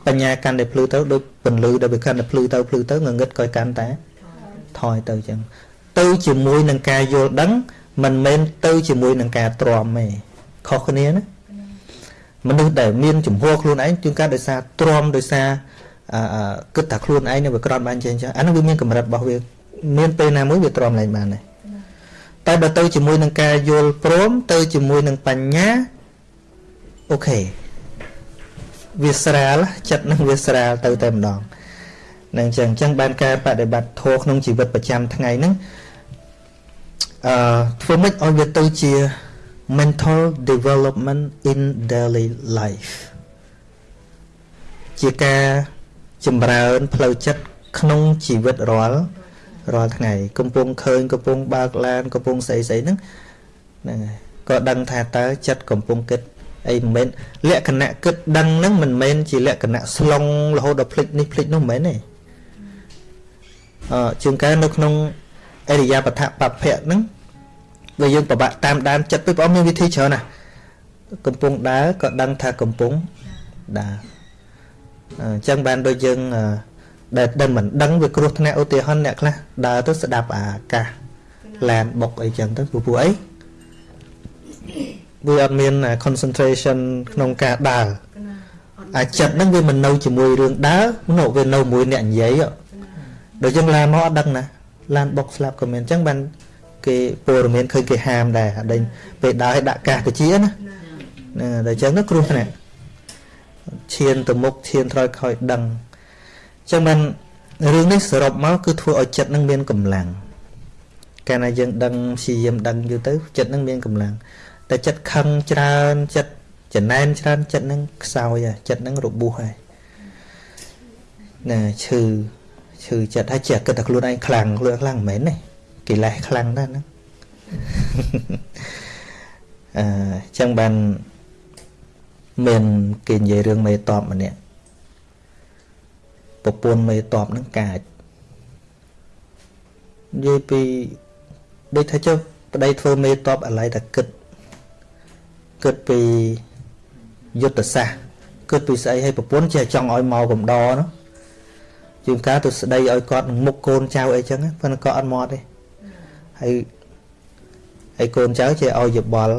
បញ្ញាកាន់តែភ្លឺទៅដូចពន្លឺដែលវាកាន់តែភ្លឺទៅភ្លឺទៅងងឹតក៏កាន់តែថយទៅចឹងទៅជាមួយនឹងការយល់ដឹងមិនមែនទៅជាមួយនឹងការទ្រាំទេខុសគ្នាណាមនុស្សដែលមានចំហខ្លួនឯងជួនកាលដោយសារទ្រាំដោយសារអឺគិតថាខ្លួនឯងនឹងវាក្រត់បានចេះចឹងអានោះវាមានកម្រិតរបស់វាមានពេលណាមួយវាទ្រាំឡើងបានដែរតែបើទៅជាមួយនឹងការយល់ព្រមទៅជាមួយនឹងបញ្ញាអូខេ វាស្រាលចិត្តនឹងវាស្រាលទៅតែម្ដងនឹងចឹងចឹងបានការបដិបត្តិធម៌ក្នុងជីវិតប្រចាំថ្ងៃហ្នឹងអឺធ្វើម៉េចឲ្យវាទៅជា mental development in daily life ជាការចម្រើនផ្លូវចិត្តក្នុងជីវិតរាល់រាល់ថ្ងៃកំពុងឃើញកំពុងបើកឡានកំពុងស្អីស្អីហ្នឹងហ្នឹងហើយក៏ដឹងថាតើចិត្តកំពុងគិត អីមិនមែនលក្ខណៈគិតដឹងហ្នឹងមិនមែនជាលក្ខណៈស្លងរហូតដល់ភ្លេចនេះភ្លេចនោះមិនមែនទេអឺជាងកែនៅក្នុងអរិយាបថបភៈហ្នឹងវាយើងពិបាកតាមដានចិត្តពីបងមានវិធីច្រើនណាស់កំពុងដើរក៏ដឹងថាកំពុងដើរអញ្ចឹងបានដូចយើងដែលដែលមិនដឹងវាគ្រោះថ្នាក់ឧទាហរណ៍អ្នកខ្លះដើរទៅស្ដាប់អាកាសឡានបុកអីចឹងទៅព្រោះអី វាអត់មាន concentration ក្នុងការដើរអាចិត្តហ្នឹងវាមិននៅជាមួយរឿងដើរនោះវានៅមួយអ្នកនិយាយដូចចឹងឡានមកអត់ដឹងណាឡានបុកស្លាប់ក៏មានអញ្ចឹងបានគេព័ត៌មានឃើញគេហាមដែរដេញពេលដើរឲ្យដាក់កាសកជាណាណាតែអញ្ចឹងទៅគ្រោះថ្នាក់ឈានទៅមុខឈានត្រយខ້ອຍដឹងអញ្ចឹងបានរឿងនេះសរុបមកគឺធ្វើឲ្យចិត្តនឹងមានកម្លាំងកាលណាយើងដឹងព្យាយាមដឹងយូរទៅចិត្តនឹងមានកម្លាំង តែចិត្តខឹងច្រើនចិត្តចំណែនច្រើនចិត្តនឹងខ្សោយចិត្តនឹងរបួសហើយណាឈឺឈឺចិត្តហើយចេះគិតតែខ្លួនឯងខ្លាំងខ្លួនខ្លាំងមិនមែនទេកិលេសខ្លាំងណាស់ហ្នឹងអឺចឹងបានមានគេនិយាយរឿងមេតបម្នាក់ប្រពន្ធមេតបហ្នឹងកាចនិយាយពីដូចថាចុះប្តីធ្វើមេតបអាឡ័យតែគិត គិតពីយុទ្ធសាស្ត្រគិតពីស្អីឲ្យប្រពន្ធចេះចង់ឲ្យមកកំដរនោះជាងការទៅស្ដីឲ្យគាត់នឹងមុខកូនចៅអីចឹងប៉ុន្តែគាត់អត់មកទេហើយហើយកូនចៅចេះឲ្យយោបល់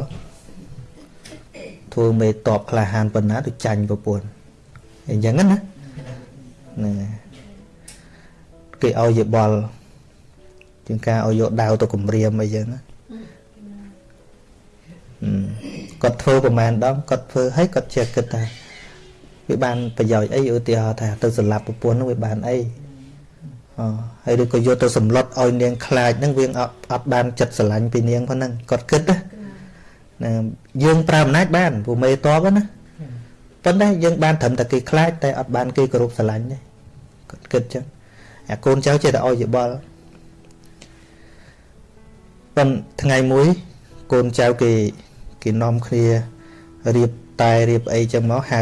ធ្វើមេតបក្លាហានប៉ុណ្ណាទៅចាញ់ប្រពន្ធអញ្ចឹងណាហ្នឹងគេឲ្យយោបល់ជាងការឲ្យយកដាវទៅគម្រាមអីចឹងណា គាត់ធ្វើប្រហែលដងគាត់ធ្វើឲ្យគាត់ចេះគិតថាវាបានប្រយោជន៍អីឧទាហរណ៍ថាទៅសម្លាប់ប្រពន្ធនោះវាបានអីអហើយឬក៏យកទៅសម្លុតឲ្យនាងខ្លាចហ្នឹងវាអត់អត់បានចិត្តស្រឡាញ់ពីនាងប៉ុណ្ណឹងគាត់គិតណាណាយើងប្រើអំណាចបានព្រោះមេតបណាប៉ុន្តែយើងបានត្រឹមតែគេខ្លាចតែអត់បានគេគោរពស្រឡាញ់ទេគាត់គិតចឹងអាកូនចៅចេះតែឲ្យយោបល់ប៉ុន្តែថ្ងៃមួយកូនចៅគេ គេនាំគ្នារៀបតែរៀបអីចឹងមកហៅ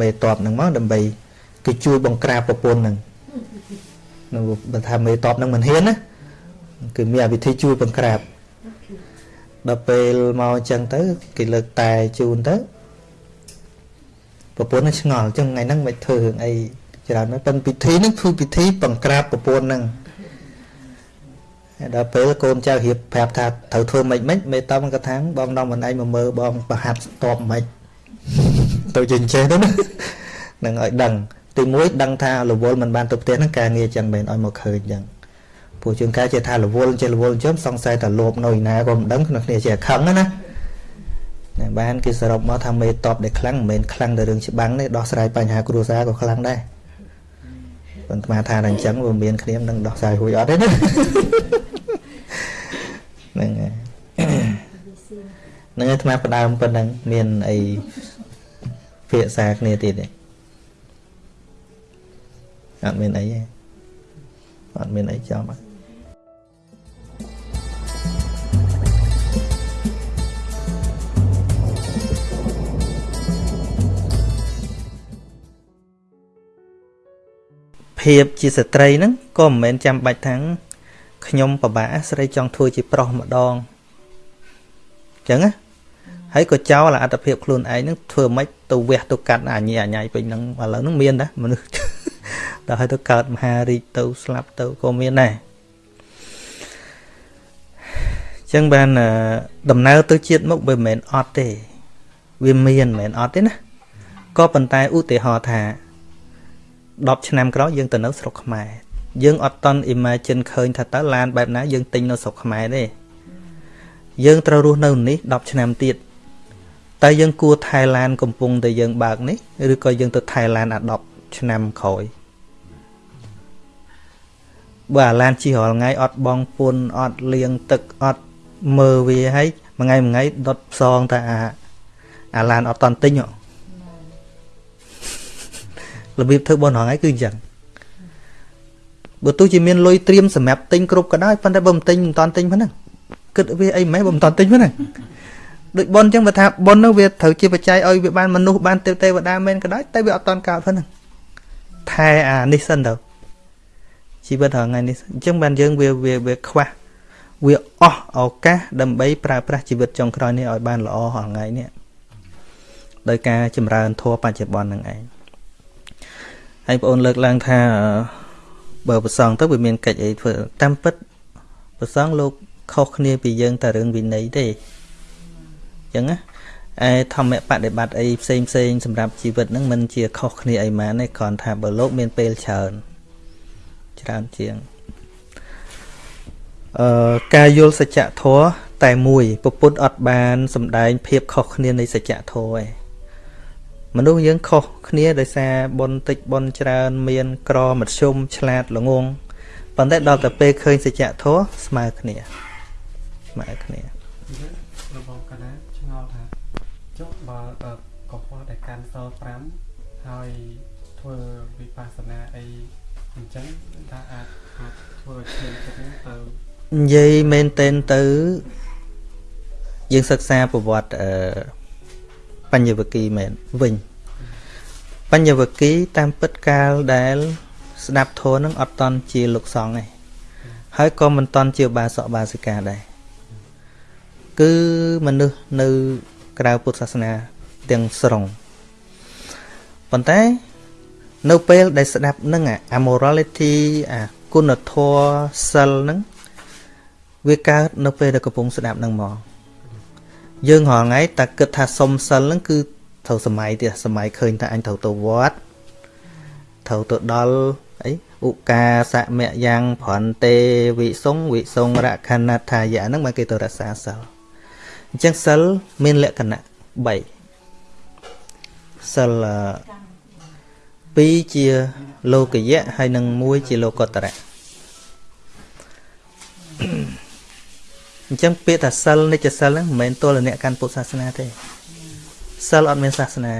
មេតបហ្នឹងមកដើម្បីគេជួយបង្ក្រាបប្រពន្ធហ្នឹងនៅបើថាមេតបហ្នឹងមិនហ៊ានណាគឺមានវិធីជួយបង្ក្រាបដល់ពេលមកអញ្ចឹងទៅគេលើកតែជូនទៅប្រពន្ធនឹងឆ្ងល់អញ្ចឹងថ្ងៃហ្នឹងមិនធ្វើរឿងអីច្រើនណាស់ប៉ុន្តែពិធីហ្នឹងធ្វើពិធីបង្ក្រាបប្រពន្ធហ្នឹង ដល់ពេលកូនចៅរៀបប្រាប់ថាត្រូវធ្វើម៉េចម៉េចមេតំគាត់ថាបងនាំមិនឯងមកមើលបងប្រហាត់តបម៉េចទៅចេញចេះទៅណានឹងឲ្យដឹងទី1ដឹងថារវល់មិនបានទៅផ្ទះហ្នឹងការងារចឹងមិនឲ្យមកឃើញចឹងព្រោះជួនកាលចេះថារវល់ចេះរវល់ចឹងសង្ស័យថាលោភនៅឯណាក៏មិនដឹងក្នុងគ្នាចេះខឹងណាណាបានគេសរុបមកថាមេតបដែលខ្លាំងមិនមែនខ្លាំងតែរឿងច្បាំងទេដោះស្រាយបញ្ហាគ្រួសារក៏ខ្លាំងដែរប៉ុន្តែថាតែអញ្ចឹងវាមានគ្នាមិនដឹងដោះស្រាយរួចអត់ទេណា ហ្នឹងហើយហ្នឹងហើយអាត្មាផ្ដើមប៉ុណ្ណឹងមានអីភាសាគ្នាទៀតទេអត់មានអីទេអត់មានអីចំអត់ភាពជាស្ត្រីហ្នឹងក៏មិនមែនចាំបាច់ថា ខ្ញុំពិបាកស្រីចង់ធ្វើជាប្រុសម្ដងអញ្ចឹងណាហើយក៏ចោលអត្តភាពខ្លួនឯងហ្នឹងធ្វើម៉េចទៅវះទៅកាត់អាញីអាញ៉ៃពេញហ្នឹងឥឡូវហ្នឹងមានដែរមនុស្សដល់ហើយទៅកើតមហារាជទៅស្លាប់ទៅក៏មានដែរអញ្ចឹងបានដំណើរទៅជាតិមុខវាមិនមែនអត់ទេវាមានមិនមែនអត់ទេណាក៏ប៉ុន្តែឧទាហរណ៍ថា10ឆ្នាំក្រោយយើងទៅនៅស្រុកខ្មែរ យើងអត់តន់ imagine ឃើញថាតើឡានបែបណាយើងទិញនៅស្រុកខ្មែរទេយើងត្រូវរស់នៅនេះ10ឆ្នាំទៀតតើយើងគួរថៃឡានកំពុងតែយើងបើកនេះឬក៏យើងទៅថៃឡានអា10ឆ្នាំក្រោយបើអាឡានជិះរាល់ថ្ងៃអត់បងពុនអត់លាងទឹកអត់មើលវាហើយមួយថ្ងៃមួយថ្ងៃដុតផ្សងតែអាអាឡានអត់តន់ទិញរបៀបធ្វើបនរងថ្ងៃគឺអញ្ចឹង បើទោះជាមានលុយត្រៀមសម្រាប់ទិញគ្រប់ក៏ដោយប៉ុន្តែបើមិនទិញមិនតន់ទិញប៉ុណ្ណឹងគិតវាអីមិនបើមិនតន់ទិញប៉ុណ្ណឹងដូចប៉ុនអញ្ចឹងបើថាប៉ុននោះវាត្រូវជាបច្ច័យឲ្យវាបានមនុស្សបានទេវតាមែនក៏ដោយតែវាអត់តន់កើតប៉ុណ្ណឹងថែអានេះសិនទៅជីវិតរហងៃនេះអញ្ចឹងបានយើងវាវាវាខ្វះវាអស់ឱកាសដើម្បីប្រើប្រាស់ជីវិតចុងក្រោយនេះឲ្យបានល្អរហងៃនេះដោយការចម្រើនធម៌បច្ចុប្បន្ននឹងឯងហើយបងអូនលើកឡើងថា បើប្រសងទៅវាមានកិច្ចអីធ្វើតាមពិតប្រសងលោកខុសគ្នាពីយើងតែរឿងវិន័យទេអញ្ចឹងណាឯធម្មបដិបត្តិអីផ្សេងផ្សេងសម្រាប់ជីវិតហ្នឹងមិនជាខុសគ្នាអីម៉ានទេគ្រាន់ថាបើលោកមានពេលច្រើនច្រើនជាងអឺការយល់សច្ចធម៌តែមួយពុទ្ធអត់បានសំដែងភាពខុសគ្នានៃសច្ចធម៌ឯង មនុស្សយើងខុសគ្នាដោយសារបុណ្យតិចបុណ្យច្រើន មាន ក្រមធ្យមឆ្លាតល្ងងប៉ុន្តែដល់តែពេលឃើញសច្ចធម៌ស្មើគ្នាស្មើគ្នារបស់កណាឆ្ងល់ថាចុះបើកុហកដែលកាន់សល់5ហើយធ្វើវិបស្សនាអីអញ្ចឹងថាអាចអាចធ្វើឲ្យឈាមចិត្តហ្នឹងទៅនិយាយមែនតែនទៅយើងសិក្សាប្រវត្តិអឺ បញ្ញវគិមែនវិញបញ្ញវគិតាមពិតកាលដែល ស្ដាប់ធម៌នឹងអត់តន់ជាលោកសង្ឃទេហើយក៏មិនតន់ជាបាសកបាសិកាដែរគឺមនុស្សនៅក្រៅពុទ្ធសាសនាទាំងស្រុងប៉ុន្តែនៅពេលដែលស្ដាប់នឹងអា morality អាគុណធម៌សិលហ្នឹងវាកើតនៅពេលដែលកំពុងស្ដាប់នឹងមក យើងរាល់ថ្ងៃតែគិតថាសុំសិលហ្នឹងគឺត្រូវសម័យទៀតសម័យឃើញថាអញត្រូវទៅវត្តត្រូវទៅដល់អីឧកាសមៈយ៉ាងប្រន្ទេវិសុងវិសុងរខណថាយៈហ្នឹងមកគេទៅរក្សាសិលអញ្ចឹងសិលមានលក្ខណៈ3សិល2ជាលោកយៈហើយនិង1ជាលោកតរៈ អញ្ចឹងពាក្យថាសិលនិច្ចសិលហ្នឹងមិនមែនទល់អ្នកកាន់ពុទ្ធសាសនាទេសិលអត់មានសាសនា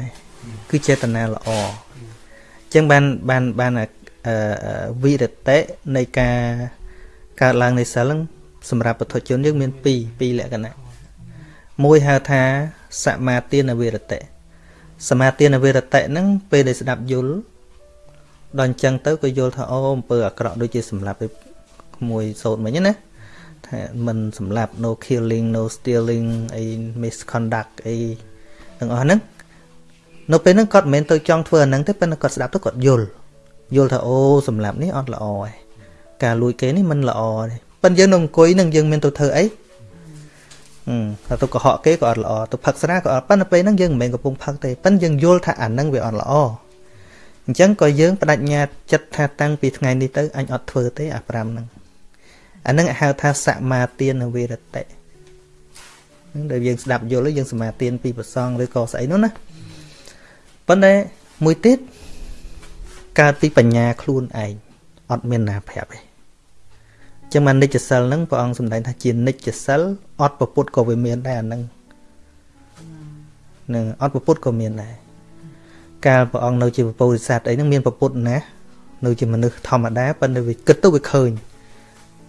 គឺចេតនាល្អអញ្ចឹងបានបានបានវិរតិនៃការកើតឡើងនៃសិលហ្នឹងសម្រាប់ពុទ្ធជនយើងមាន2 2លក្ខណៈមួយហៅថាសមាទានវិរតិសមាទានវិរតិហ្នឹងពេលដែលស្ដាប់យល់ដល់អញ្ចឹងទៅក៏យល់ថាអូអំពើអាក្រក់ដូចជាសម្លាប់ក្មួយសោតមិញណា ថាមិនសម្លាប់ no killing no stealing អី misconduct អីទាំងអស់ហ្នឹងនៅពេលហ្នឹងគាត់មិនមែនទៅចង់ធ្វើអាហ្នឹងទេប៉ុន្តែគាត់ស្ដាប់ទៅគាត់យល់យល់ថាអូសម្លាប់នេះអត់ល្អទេការលួចគេនេះមិនល្អទេប៉ុន្តែយើងនៅអង្គុយនឹងយើងមានទៅធ្វើអីហឹមទៅកុហកគេក៏អត់ល្អទៅផឹកស្រាក៏អត់ប៉ុន្តែពេលហ្នឹងយើងមិនមែនកំពុងផឹកទេប៉ុន្តែយើងយល់ថាអាហ្នឹងវាអត់ល្អអញ្ចឹងក៏យើងបដិញ្ញាចិត្តថាតាំងពីថ្ងៃនេះទៅអញអត់ធ្វើទេអា5ហ្នឹង អាហ្នឹងហៅថាសមាទានវិរតិហ្នឹងដែលយើងស្ដាប់យល់យើងសមាទានពីប្រសងឬក៏ស្អីនោះណាប៉ុន្តែមួយទៀតកើតពីបញ្ញាខ្លួនឯងអត់មានណាប្រាប់ទេចឹងមកនិច្ចសិលហ្នឹងព្រះអង្គសម្ដែងថាជានិច្ចសិលអត់ប្រពុតក៏វាមានដែរអាហ្នឹងនឹងអត់ប្រពុតក៏មានដែរកាលព្រះអង្គនៅជាពពុទ្ធិសត្វអីហ្នឹងមានប្រពុតណា នៅជាមនុស្សធម្មតាប៉ុន្តែវាគិតទៅវាឃើញ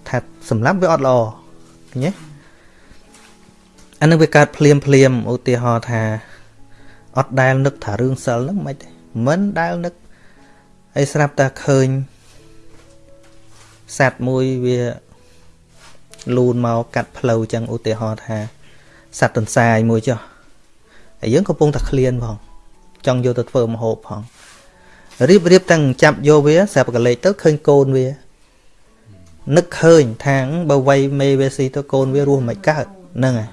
ថាសម្រាប់វាអត់ល្អឃើញទេអានឹងវាកើតភ្លាមភ្លាមឧទាហរណ៍ថាអត់ដែលនឹកថារឿងសិលហ្នឹងមិនទេមិនដែលនឹកហើយស្រាប់តែឃើញសត្វមួយវាលូនមកកាត់ផ្លូវចឹងឧទាហរណ៍ថាសត្វទន្សាយមួយចុះហើយយើងកំពុងតែឃ្លានផងចង់យកទៅធ្វើមហូបផងរៀបរៀបទាំងចាប់យកវាស្រាប់កលេចទៅឃើញកូនវា នឹកឃើញថាងបើវ័យមេវាស៊ីទៅកូនវារស់មិនកើតហ្នឹងហើយ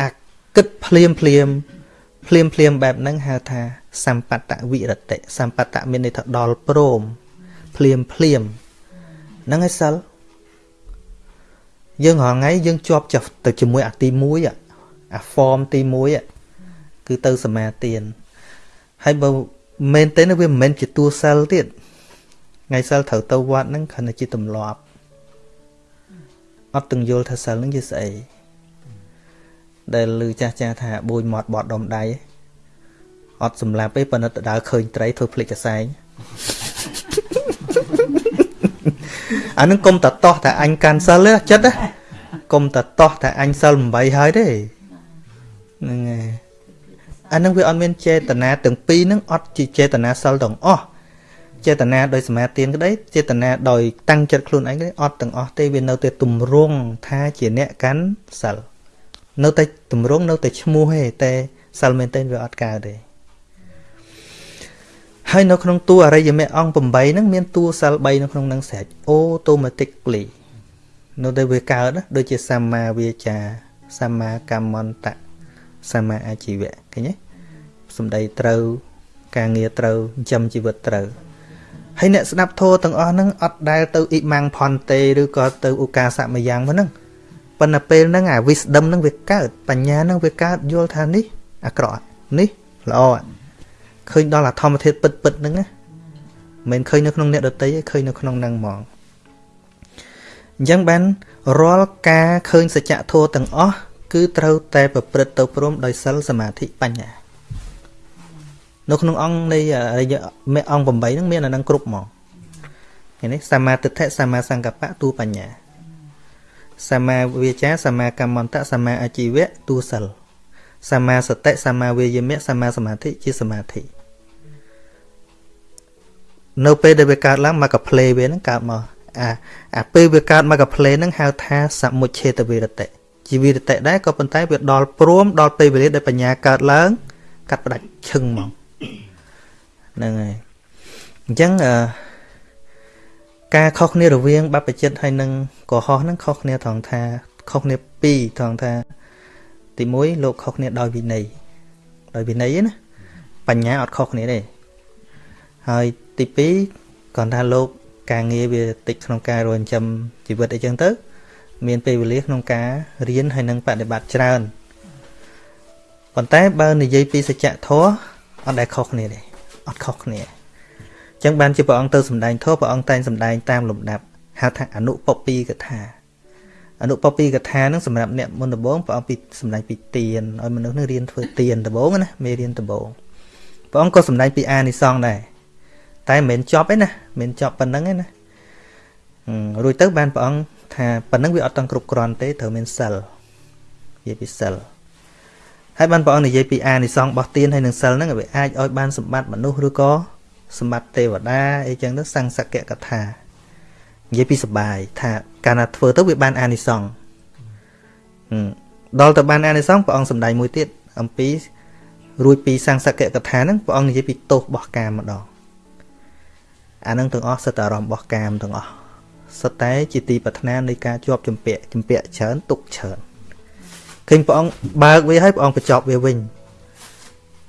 អាគិតភ្លាមភ្លាមភ្លាមភ្លាមបែបហ្នឹងហៅថាសម្បតវិរតិសម្បតមានន័យថាដល់ព្រមភ្លាមភ្លាមហ្នឹងហើយសិលយើងរាល់ថ្ងៃយើងជាប់ចាប់ទៅជាមួយអាទី1អាអា form ទី1គឺទៅសមាទានហើយបើមែនទេវាមិនមែនជាតួសិលទៀតថ្ងៃសិលត្រូវទៅវត្តហ្នឹងគ្រាន់តែជាទម្លាប់ អត់ទាំងយល់ថាសិលហ្នឹងជាស្អីដែលឮចាស់ចាស់ថាបួយមាត់បត់ដុំដៃអត់សម្លាប់ទេប៉ុន្តែទៅដើរឃើញត្រីធ្វើភ្លេចកសែងអានឹងកុំតតោះតែអញកាន់សិលចិត្តណាកុំតតោះតែអញសិល8ហើយទេហ្នឹងហើយអានឹងវាអត់មានចេតនាទាំងពីរហ្នឹងអត់ជាចេតនាសិលទាំងអស់ ចេតនាដោយសមាទានក្តីចេតនាដោយតាំងចិត្តខ្លួនឯងក្តីអត់ទាំងអស់ទេវានៅតែទម្រង់ថាជាអ្នកកាន់សិលនៅតែទម្រង់នៅតែឈ្មោះទេតែសិលមែនទែនវាអត់កើតទេហើយនៅក្នុងតួអរិយមគ្គអង្គ8ហ្នឹងមានតួសិល3នៅក្នុងហ្នឹងស្រេច automatically នៅតែវាកើតដូចជាសម្មាវាចាសម្មាកម្មន្តៈសម្មាអាជីវៈឃើញទេសំដីត្រូវការងារត្រូវចិញ្ចឹមជីវិតត្រូវ ហើយអ្នកស្ដាប់ធម៌ទាំងអស់ហ្នឹងអត់ដែលទៅអ៊ីម៉ាំងផនទេឬក៏ទៅឧកាសមយ៉ាងមកហ្នឹងប៉ុន្តែពេលហ្នឹងអា wisdom ហ្នឹងវាកើតបញ្ញាហ្នឹងវាកើតយល់ថានេះអាក្រក់នេះល្អឃើញដល់អាធម្មធាតុពិតពិតហ្នឹងណាមិនឃើញនៅក្នុងអ្នកដតីទេឃើញនៅក្នុងហ្នឹងហ្មងអញ្ចឹងបានរាល់ការឃើញសច្ចធម៌ទាំងអស់គឺត្រូវតែប្រព្រឹត្តទៅព្រមដោយសិលសមាធិបញ្ញា នៅក្នុងអង្គនៃមេអង្គ8ហ្នឹងមានអានឹងគ្រប់ហ្មងឃើញទេសមាទិដ្ឋិសមាសង្កបៈទូបញ្ញាសមាវាចាសមាកម្មន្តៈសមាអាជីវៈទូសិលសមាសតិសមាវាយមៈសមាសមាធិជាសមាធិនៅពេលដែលវាកើតឡើងមកកផ្លេវាហ្នឹងកើតមកអាអាពេលវាកើតមកកផ្លេហ្នឹងហៅថាសមុច្ឆេតវិរតិជីវិរតិដែរក៏ប៉ុន្តែវាដល់ព្រមដល់ពេលវេលាដែលបញ្ញាកើតឡើង កាត់ផ្ដាច់ឈឹងហ្មង ហ្នឹងហើយអញ្ចឹងអឺការខុសគ្នារវាងបព្វជិតហើយនឹងកុហកហ្នឹងខុសគ្នាត្រង់ថាខុសគ្នាពីរត្រង់ថា ទី1លោកខុសគ្នាដោយវិន័យដោយវិន័យណាបញ្ញាអត់ខុសគ្នាទេហើយទី2គាត់ថាលោកការងារវាតិចក្នុងការរងចាំជីវិតអីចឹងទៅ មានពេលវេលាក្នុងការរៀនហើយនឹងបដិបត្តិច្រើនប៉ុន្តែបើនិយាយពីសច្ចធម៌អត់ដែលខុសគ្នាទេ អត់ខុសគ្នាអញ្ចឹងបានជាព្រះអង្គទៅសម្ដែងធម៌ព្រះអង្គតែងសម្ដែងតាមលំដាប់ហៅថាអនុពពីកថាអនុពពីកថានឹងសម្រាប់អ្នកមុនដំបូងព្រះអង្គពីសម្ដែងពីទៀនឲ្យមនុស្សនឹងរៀនធ្វើទៀនដំបូងណាមេរៀនដំបូងព្រះអង្គក៏សម្ដែងពីអានិសង្សដែរតែមិនមែនចប់ទេណាមិនចប់ប៉ុណ្្នឹងទេណារួចទៅបានព្រះអង្គថាប៉ុណ្្នឹងវាអត់តង់គ្រប់គ្រាន់ទេត្រូវមានសិលនិយាយពីសិល ហើយបានព្រះអង្គនិយាយពីអានិសង្សរបស់ទានហើយនឹងសិលហ្នឹងវាអាចឲ្យបានសម្បត្តិមនុស្សឬក៏សម្បត្តិទេវតាអីចឹងទៅសង្សកកថានិយាយពីសបាយថាកាលណាធ្វើទៅវាបានអានិសង្សដល់ទៅបានអានិសង្សព្រះអង្គសម្ដែងមួយទៀតអំពីរួចពីសង្សកកថាហ្នឹងព្រះអង្គនិយាយពីទោសរបស់កាមម្ដងអានឹងទាំងអស់សិតតែអារម្មណ៍របស់កាមទាំងអស់សិតតែជាទីប្រាថ្នានៃការជាប់ជំពាក់ជំពាក់ច្រើនទុកច្រើន ឃើញព្រះអង្គបើកវាឲ្យព្រះអង្គបញ្ចប់វាវិញ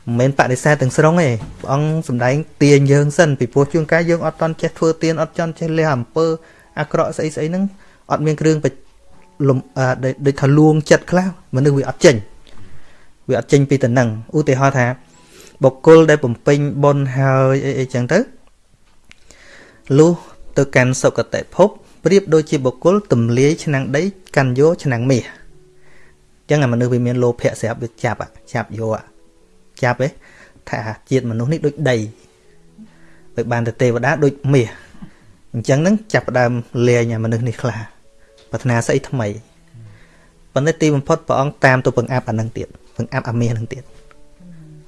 មិនមែនបដិសេធទាំងស្រុងទេព្រះអង្គសំដែងទាញយើងសិនពីព្រោះជួនកាលយើងអត់តន់ចេះធ្វើទានអត់ចន់ចេះលះអំពើអាក្រក់ស្អីស្អីហ្នឹងអត់មានគ្រឿងលំដូចថាលួងចិត្តខ្លះមនុស្សវាអត់ចេញវាអត់ចេញពីតំណឹងឧទាហរណ៍ថាបុគ្គលដែលបំពេញបុណ្យហើយអីអីចឹងទៅលុះទៅកាន់សុគតិភពប្រៀបដូចជាបុគ្គលទម្លាយឆ្នាំងដីកាន់យកឆ្នាំងមាសអញ្ចឹងអាមនុស្សវាមានលោភៈស្រាប់វាចាប់ចាប់យកចាប់ទេថាជាតិមនុស្សនេះដូចដីដូចបានតែទេវតាដូចមាសអញ្ចឹងនឹងចាប់ផ្ដើមលាញអាមនុស្សនេះខ្លះប្រាថ្នាស្អីថ្មីប៉ុន្តែទីបំផុតព្រះអង្គតាមទៅពឹងអាប់អានឹងទៀតពឹងអាប់អាមាសនឹងទៀត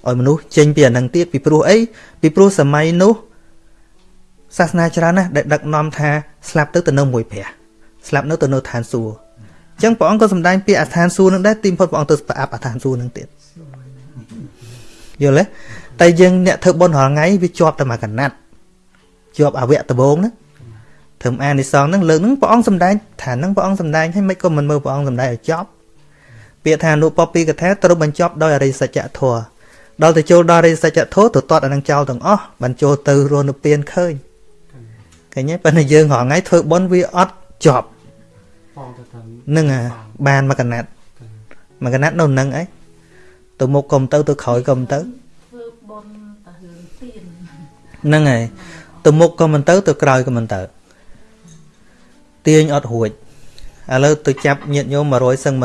ឲ្យមនុស្សចេញពីអានឹងទៀតពីព្រោះអីពីព្រោះសម័យនោះសាសនាច្រើនណាស់ដែលដឹកនាំថាស្លាប់ទៅទៅនៅមួយព្រះស្លាប់នៅទៅនៅឋានសួគ៌អញ្ចឹងព្រះអង្គក៏សម្ដែងពីអាឋានសួគ៌នឹងដែរទីបំផុតព្រះអង្គទៅប្រអាប់អាឋានសួគ៌នឹងទៀតយល់ទេតែយើងអ្នកធ្វើបុណ្យរាល់ថ្ងៃវាជាប់តែមកកណាត់ជាប់អវៈដបងណាធ្វើអានិសងហ្នឹងលើកហ្នឹងព្រះអង្គសម្ដែងថាហ្នឹងព្រះអង្គសម្ដែងឲ្យមិនក៏មិនមើលព្រះអង្គសម្ដែងឲ្យចប់ពាក្យថាអនុបពីកថាត្រូវបញ្ចប់ដោយអរិយសច្ចធម៌ដល់ទៅចូលដល់អរិយសច្ចធម៌ទៅតតអានឹងចោលទាំងអស់បានចូលទៅរស់នៅពៀនឃើញឃើញទេប៉ុន្តែយើងរាល់ថ្ងៃធ្វើបុណ្យវាអត់ចប់ នឹងអាបានមួយកណាត់មួយកណាត់នៅនឹងអីទៅមុខកុំទៅទៅក្រោយកុំទៅធ្វើបុណ្យតរឿងទៀនហ្នឹងហើយទៅមុខក៏មិនទៅទៅក្រោយក៏មិនទៅទាញអត់រួចឥឡូវទៅចាប់ញាតញោម100សឹង100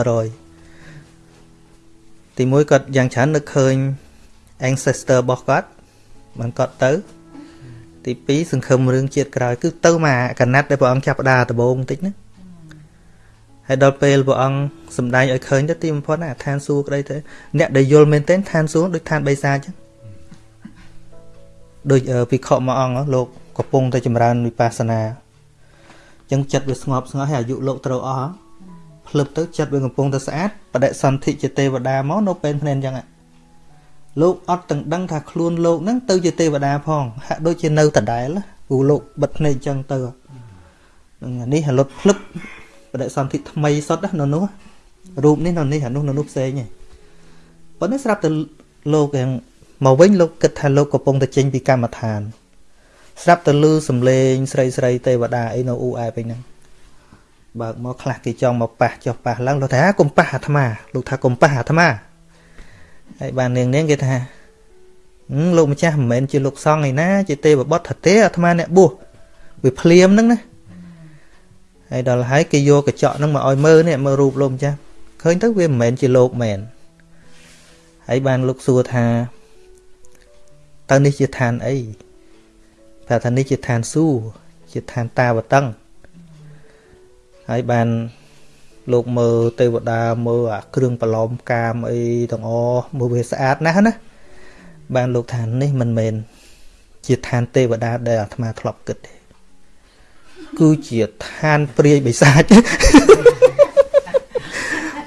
ទីមួយគាត់យ៉ាងច្រើននឹកឃើញ ancestor របស់គាត់បានគាត់ទៅ ទី2សង្ឃឹមរឿងជាតិក្រោយគឺទៅមកកណាត់ដែលព្រះអង្គចាប់ផ្ដើដំបងបន្តិចណា ហើយដល់ពេលព្រះអង្គសំដែងឲ្យឃើញទៅទីបំផុតណាឋានសួគ៌ក្តីទៅអ្នកដែលយល់មែនទែនឋានសួគ៌ដូចឋានបិសាចអញ្ចឹងដូចអឺភិក្ខុមួយអង្គលោកកំពុងតែចម្រើនវិបស្សនាអញ្ចឹងចិត្តវាស្ងប់ស្ងាត់ហើយអាយុលោកត្រូវអស់ភ្លឹបទៅចិត្តវាកំពុងតែស្អាតបដិសន្ធិជាទេវតាមកនៅពេលភ្នែនអញ្ចឹងលោកអត់ទាំងដឹងថាខ្លួនលោកហ្នឹងទៅជាទេវតាផងហាក់ដូចជានៅដដែលព្រោះលោកបិទភ្នែកអញ្ចឹងទៅហ្នឹងនេះរលត់ភ្លឹប បដិសន្ធិថ្មីសុទ្ធណានៅនោះរូបនេះនៅនេះអានោះនៅនោះផ្សេងឯងប៉ុន្តែស្រាប់តែលោកយ៉ាងមកវិញលោកគិតថាលោកកំពុងតែចេញពីកម្មដ្ឋាន ស្រាប់តែលឺសំឡេងស្រីស្រីទេវតាអីនៅអ៊ូអែបអីហ្នឹងបើកមកខ្លះគេចង់មកប៉ះចុះប៉ះឡើងលោកថាកុំប៉ះអាត្មាលោកថាកុំប៉ះអាត្មាហើយបាននាងនាងគេថាហឹមលោកម្ចាស់មិនមែនជាលោកសង្ឃឯណាជាទេវបុត្រថាទេអាត្មាអ្នកបួសវាភ្លាមហ្នឹងណា ហើយដល់ហើយគេយកកញ្ចក់ហ្នឹងមកឲ្យមើលនេះមើលរូបលោកម្ចាស់ឃើញទៅវាមិនមែនជាលោកមែនហើយបានលោកសួរថាតើនេះជាឋានអីប្រាប់ថានេះជាឋានសួគ៌ជាឋានតាវតឹងហើយបានលោកមើលទេវតាមើលអាគ្រឿងប្រឡំកាមអីទាំងអស់មើលវាស្អាតណាស់ណាបានលោកថានេះមិនមែនជាឋានទេវតាដែលអាត្មាធ្លាប់គិតទេ គឺជាឋានព្រាយបិសាច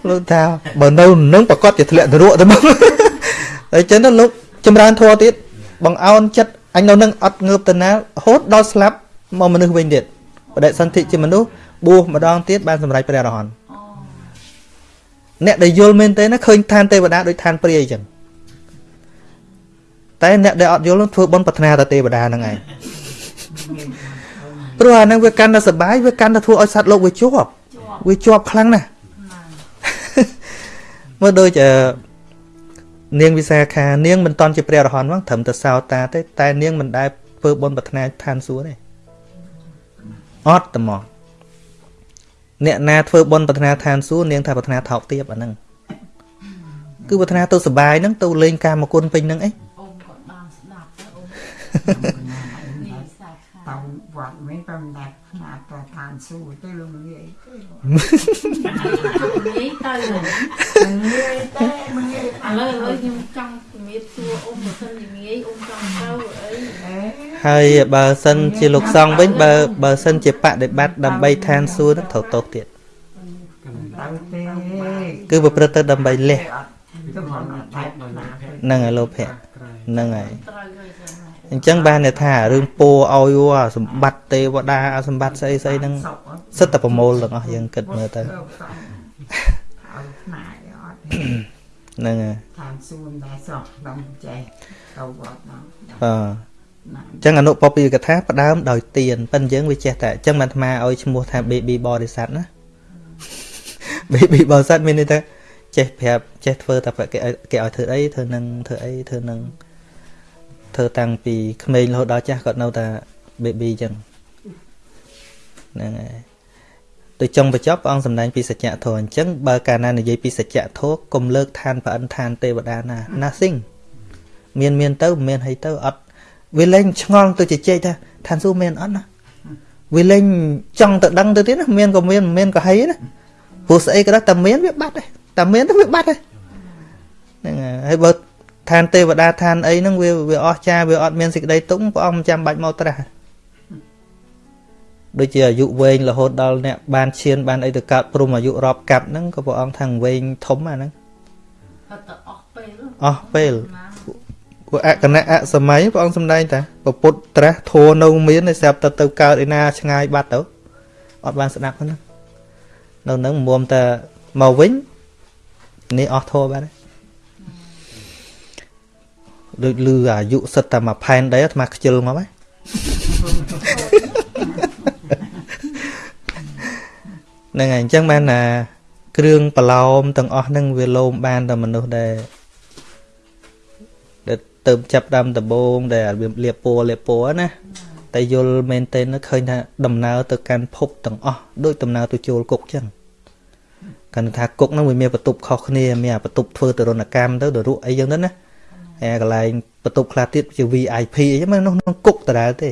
លោកថាបើនៅនឹងប្រកាសជាធ្លាក់នរកទៅមកហើយចឹងទៅលោកចម្រើនធម៌ទៀតបង្អោនចិត្តអញនៅនឹងអត់ងើបទៅណារហូតដល់ស្លាប់មកមនុស្សវិញទៀតបដិសន្ធិជាមនុស្សបួសម្ដងទៀតបានសម្រេចព្រះអរហន្តអូអ្នកដែលយល់មែនទេណាឃើញឋានទេវតាដូចឋានព្រាយអញ្ចឹងតែអ្នកដែលអត់យល់នោះធ្វើបុណ្យប្រាថ្នាទៅទេវតាហ្នឹងឯង ព្រោះអាហ្នឹងវាកាន់តែសបាយវាកាន់តែធ្វើឲ្យសត្វលោកវាជាប់ជាប់វាជាប់ខ្លាំងណាស់ណាស់មើលដូចអឺនាងវិសាខានាងមិនតន់ជាព្រះអរហន្តហ្នឹងត្រឹមតែសោតាទេតែនាងមិនដែលធ្វើបុណ្យប្រាថ្នាឋានសួគ៌ទេអត់តែមកអ្នកណាធ្វើបុណ្យប្រាថ្នាឋានសួគ៌នាងថាប្រាថ្នាថោកទាបអាហ្នឹងគឺប្រាថ្នាទៅសបាយហ្នឹងទៅលេងកាមគុណពេញហ្នឹងអីអូនក៏បានស្ដាប់ទៅអូននេះវិសាខាតើវត្ត មិនប្រំដាប់ខ្នាតប្រឋានសួរទៅលោកនិយាយទៅនិយាយទៅឥនិយាយតែមិននិយាយឡូវឥឡូវខ្ញុំចង់ជំរាបសួរអូនបើសិនជាងាយអូនចង់ទៅអីអេហើយបើសិនជាលោកសង្ឃវិញបើបើសិនជាបដិបត្តិដើម្បីឋានសួគ៌ហ្នឹងត្រូវទោសទៀតទៅទេគឺប្រព្រឹត្តទៅដើម្បីលះទៅមកតែណាហ្នឹងហើយលោភៈក្រៃហ្នឹងហើយ អញ្ចឹងបានន័យថារឿងពោឲ្យវអាសម្បត្តិទេវតាអាសម្បត្តិស្អីស្អីហ្នឹងសិតតែប្រមូលទាំងអស់យើងគិតមើលទៅឲ្យខ្នាយអត់ហ្នឹងហើយតាមសួនដែរសោះដល់ចេះទៅវត្តមកអឺណាអញ្ចឹងអនុពពីកថាផ្ដើមដោយទៀនប៉ិនយើងវាចេះតែអញ្ចឹងបានអាត្មាឲ្យឈ្មោះថា baby បរិស័ទណា baby បរិស័ទមានន័យថាចេះប្រាប់ចេះធ្វើតែគេឲ្យគេឲ្យធ្វើអីធ្វើនឹងធ្វើអីធ្វើនឹង ធ្វើតាំងពីក្មេងរហូតដល់ចាស់គាត់នៅតែ baby អញ្ចឹងហ្នឹងហើយទៅចុងបញ្ចប់ព្រះអង្គសម្ដែងពីសច្ចៈធម៌អញ្ចឹងបើកាលណានិយាយពីសច្ចៈធម៌កុំលើកឋានប្រអិនឋានទេវតាណា nothing មានមានទៅមិនមានហើយទៅអត់វាលែងឆ្ងល់ទៅជជែកថាឋានសួគ៌មានអត់ណាវាលែងចង់ទៅដឹងទៅទៀតណាមានក៏មានមិនមានក៏ហីណាព្រោះស្អីក៏ដោយតែមានវាបាត់ហើយតែមានទៅវាបាត់ហើយហ្នឹងហើយហើយបើ ឋានទេវតាឋានអីហ្នឹងវាវាអស់ចាវាអត់មានសេចក្តីទុកព្រះអង្គមិនចាំបាច់មកត្រាស់ដូចជាអាយុវែងរហូតដល់អ្នកបានឈានបានអីទៅកើតព្រមអាយុរាប់កាត់ហ្នឹងក៏ព្រះអង្គថាងវែងធំអាហ្នឹងគាត់ទៅអស់ពេលអស់ពេលណាពួកអគណៈអសម័យព្រះអង្គសំដែងតាពពុទ្ធត្រាស់ធัวនៅមានតែស្រាប់តែទៅកើតឯណាឆ្ងាយបាត់ទៅអត់បានស្ដាប់ហ្នឹងនៅនឹងមុំតែមកវិញនេះអស់ធัวបាត់ហើយ ដូចលឺអាយុសិតតែមួយផែនដីអាត្មាខ្ជិលមកហើយហ្នឹងហើយអញ្ចឹងបានថាគ្រឿងប្រឡោមទាំងអស់ហ្នឹងវាលោមបានតែមនុស្សដែលដែលទៅចាប់ដើមដំបងដែលរបៀបលាបពណ៌លាបពណ៌ណាតែយល់មែនទែនឃើញថាដំណើរទៅកាន់ភពទាំងអស់ដូចដំណើរទៅចូលគុកចឹងកាន់ថាគុកហ្នឹងវាមានបន្ទប់ខុសគ្នាមានបន្ទប់ធ្វើទរណកម្មទៅទៅរក់អីចឹងទៅណាហើយ កន្លែងបន្ទប់ខ្លះទៀតជា VIP អីហ្នឹងនៅក្នុងគុកដដែលទេ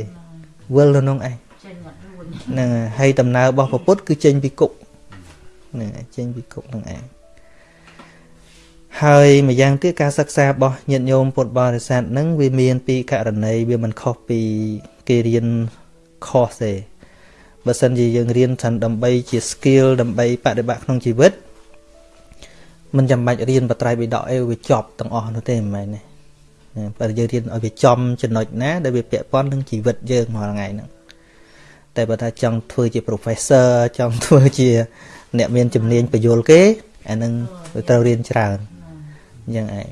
វិលនៅក្នុងឯងចេញមករួនហ្នឹងហើយហើយដំណើររបស់ព្រះពុទ្ធគឺចេញពីគុកហ្នឹងហើយចេញពីគុកហ្នឹងឯងហើយម្យ៉ាងទៀតការសិក្សារបស់ញាតិញោមពុទ្ធបរិស័ទហ្នឹងវាមានពីករណីវាមិនខុសពីគេរៀនខុសទេបើសិនជាយើងរៀនថាដើម្បីជា skill ដើម្បីបប្រតិបត្តិក្នុងជីវិតមិនចាំបាច់រៀនបត្រៃបិដកអីវាចប់ទាំងអស់នោះទេមិនមែនទេណា បើយើងរៀនឲ្យវាចំចំណុចណាដែលវាពាក់ព័ន្ធនឹងជីវិតយើងរាល់ថ្ងៃហ្នឹងតែបើថាចង់ធ្វើជា professor ចង់ធ្វើជា អ្នកមានជំនាញបញ្យលគេអាហ្នឹងវាត្រូវរៀនច្រើនអញ្ចឹងឯង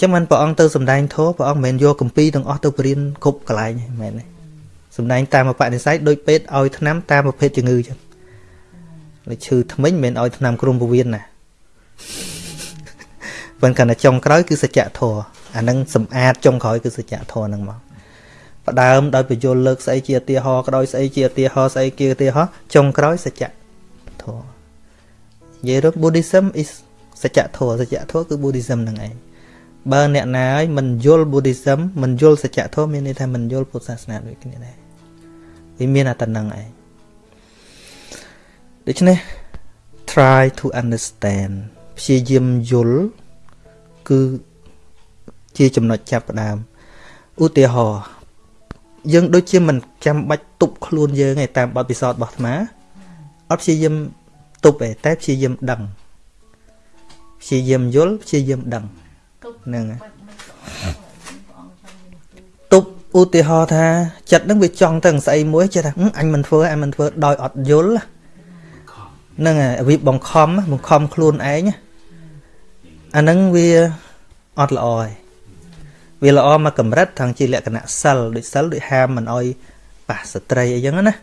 ចឹងមិនព្រះអង្គទៅសំដែងធម៌ព្រះអង្គមិនមែនយកកម្ពីទាំងអស់ទៅបរៀនគ្រប់កន្លែងទេមែនទេសំដែងតាមបនិស័យដូចពេទ្យឲ្យថ្នាំតាមប្រភេទជំងឺចឹងលេឈឺថ្មិញមិនមែនឲ្យថ្នាំគ្រុំពោះវៀនណាប៉ុន្តែកាន់តែចុងក្រោយគឺសច្ចធម៌ អាហ្នឹងសម្អាតចុងក្រោយគឺសច្ចធម៌ហ្នឹងមកផ្ដើមដោយបញ្យលលើកស្អីជាឧទាហរណ៍ក្តោយស្អីជាឧទាហរណ៍ស្អីជាឧទាហរណ៍ចុងក្រោយសច្ចធម៌និយាយទៅ Buddhism is សច្ចធម៌សច្ចធម៌គឺ Buddhism ហ្នឹងឯងបើអ្នកណាឲ្យមិនយល់ Buddhism មិនយល់សច្ចធម៌មានន័យថាមិនយល់ពុទ្ធសាសនាដូចគ្នាដែរវាមានតែហ្នឹងឯងដូច្នេះ try to understand ព្យាយាមយល់គឺ ជាចំណុចចាប់ផ្ដើមឧទាហរណ៍យើងដូចជាមិនចាំបាច់ទប់ខ្លួនយើងឯតាមបទពិសោធន៍របស់អាត្មាអត់ព្យាយាមទប់ឯតែព្យាយាមដឹងព្យាយាមយល់ព្យាយាមដឹងទុកហ្នឹងហើយបាច់មិនក៏ព្រះអង្គចាំមានទូទប់ឧទាហរណ៍ថាចិត្តហ្នឹងវាចង់ទៅនឹងស្អីមួយចេះថាហឹមអញមិនធ្វើអញមិនធ្វើដោយអត់យល់ហ្នឹងហើយវាបង្ខំបង្ខំខ្លួនឯងអាហ្នឹងវាអត់ល្អហើយ វាល្អមកកម្រិតថងជាលក្ខណៈសិលដូចសិលដូចហាមមិនអោយប៉ះស្ត្រីអីចឹងណា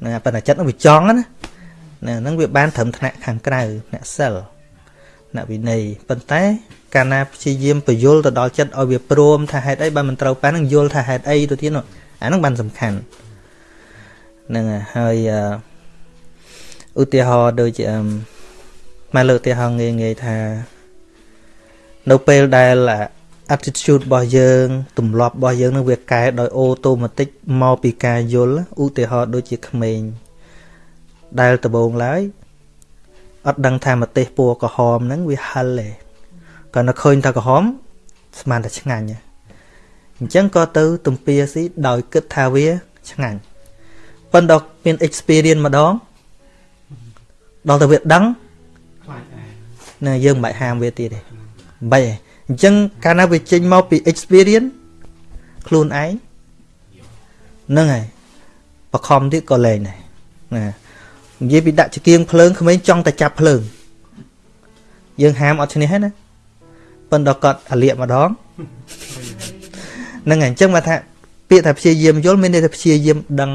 ហ្នឹងហើយប៉ុន្តែចិត្តហ្នឹងវាចង់ណាណាហ្នឹងវាបានត្រឹមថ្នាក់ខាងក្រៅអ្នកសិលអ្នកវិន័យប៉ុន្តែកាលណាព្យាយាមបញ្យល់ទៅដល់ចិត្តឲ្យវាព្រមថាហេតុអីបានមិនត្រូវប៉ាហ្នឹងយល់ថាហេតុអីទៅទៀតនោះអាហ្នឹងបានសំខាន់ហ្នឹងហើយហើយអឺឧទាហរណ៍ដូចជាអឺមកលើកឧទាហរណ៍ងាយងាយថា នៅពេលដែលអា attitude របស់យើងទម្លាប់របស់យើងនឹងវាកែដោយអូតូម៉ាទិកមកពីការយល់ឧទាហរណ៍ដូចជាក្មេងដែលដំបងឡើយអត់ដឹងថាម្ទេសពណ៌ក្រហមហ្នឹងវាហិលទេគាត់នៅឃើញថាក្រហមស្មានតែឆ្ងាញ់ហ៎អញ្ចឹងក៏ទៅទំពាស៊ីដោយគិតថាវាឆ្ងាញ់ប៉ុន្តែមាន experience ម្ដងដល់ទៅវាដឹងខ្លាចឯងណាយើងមិនបាច់ហាមវាទៀតទេមិនបាច់ទេ អញ្ចឹងកាលណាវាចេញមកពី experience ខ្លួនឯងហ្នឹងហើយបខំទៀតក៏លែងដែរណានិយាយពីដាក់ចង្គៀងភ្លើងក្មេងចង់តែចាប់ភ្លើងយើងហាមអត់ឈ្នះហើយណាប៉ុន្តែគាត់អាលៀកម្ដងហ្នឹងហើយអញ្ចឹងមកថាពាក្យថាព្យាយាមយល់មានន័យថាព្យាយាមដឹង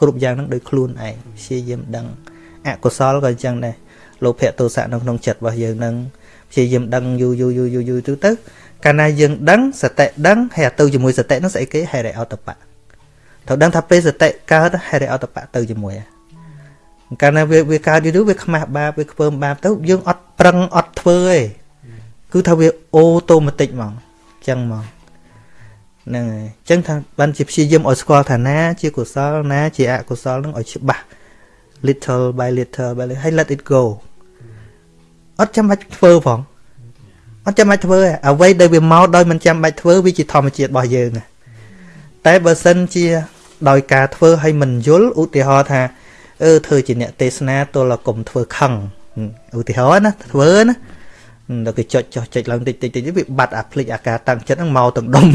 គ្រប់យ៉ាងហ្នឹងដោយខ្លួនឯងព្យាយាមដឹងអកុសលក៏អញ្ចឹងដែរលោភៈទោសៈនៅក្នុងចិត្តរបស់យើងហ្នឹង ព្យាយាមដឹងយូរយូរយូរយូរយូរទៅទៅកាលណាយើងដឹងសតិដឹងហើយទៅជាមួយសតិហ្នឹងស្អីគេហេរិអតបៈត្រូវដឹងថាពេលសតិកើតហេរិអតបៈទៅជាមួយហ៎កាលណាវាវាកើតយូរយូរវាខ្មាស់បាបវាខ្ពើមបាបទៅយើងអត់ប្រឹងអត់ធ្វើទេគឺថាវាអូតូម៉ាទិកហ្មងអញ្ចឹងហ្មងហ្នឹងហើយអញ្ចឹងថាបានជាព្យាយាមឲ្យស្គាល់ថាណាជាកុសលណាជាអកុសលហ្នឹងឲ្យច្បាស់ little by little by little ហើយ let it go អត់ចាំបាច់ធ្វើផងអត់ចាំបាច់ធ្វើទេអ្វីដែលវាមកដោយមិនចាំបាច់ធ្វើវាជាធម្មជាតិរបស់យើងណាតែបើសិនជា ដោយការធ្វើឲ្យមិនយល់ឧទាហរណ៍ថាអឺធ្វើជាអ្នកទេសនាទល់តែកុំធ្វើខឹងឧទាហរណ៍ណាធ្វើណាដល់គេចុចចុះចុចឡើងតិចតិចតិចវាបាត់អាភ្លេចអាការតាំងចិត្តហ្នឹងមកទាំងដុំ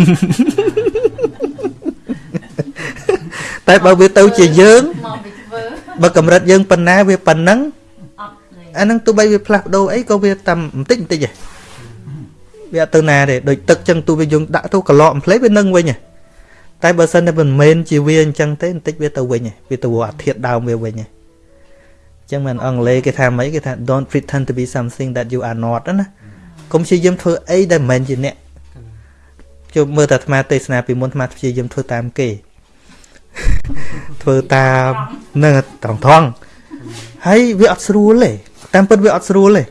តែបើវាទៅជាយើងមកពីធ្វើបើកម្រិតយើងប៉ុណ្ណាវាប៉ុណ្ណឹង អត់ទេអាហ្នឹងទោះបីវាផ្លាស់ប្ដូរអីក៏វាតាមបន្តិចបន្តិចឯងវាអត់ទៅណាទេដូចទឹកចឹងទោះវាយើងដាក់ទៅកន្លក់អំភ្លេវានឹងវិញឯងតែបើសិនតែមិនមែនជាវាអញ្ចឹងទេបន្តិចវាទៅវិញឯងវាទៅអាធាតដើមវាវិញឯងចឹងមិនអង់គ្លេសគេថាម៉េចគេថា don't pretend to be something that you are not ណាកុំព្យាយាមធ្វើអីដែលមិនមែនជាអ្នកជួបមើលតែអាត្មាទេសនាពីមុនអាត្មាព្យាយាមធ្វើតាមគេធ្វើតាមនឹងត្រង់ត្រង់ហើយវាអត់ស្រួលទេ តាមពិតវាអត់ស្រួលទេ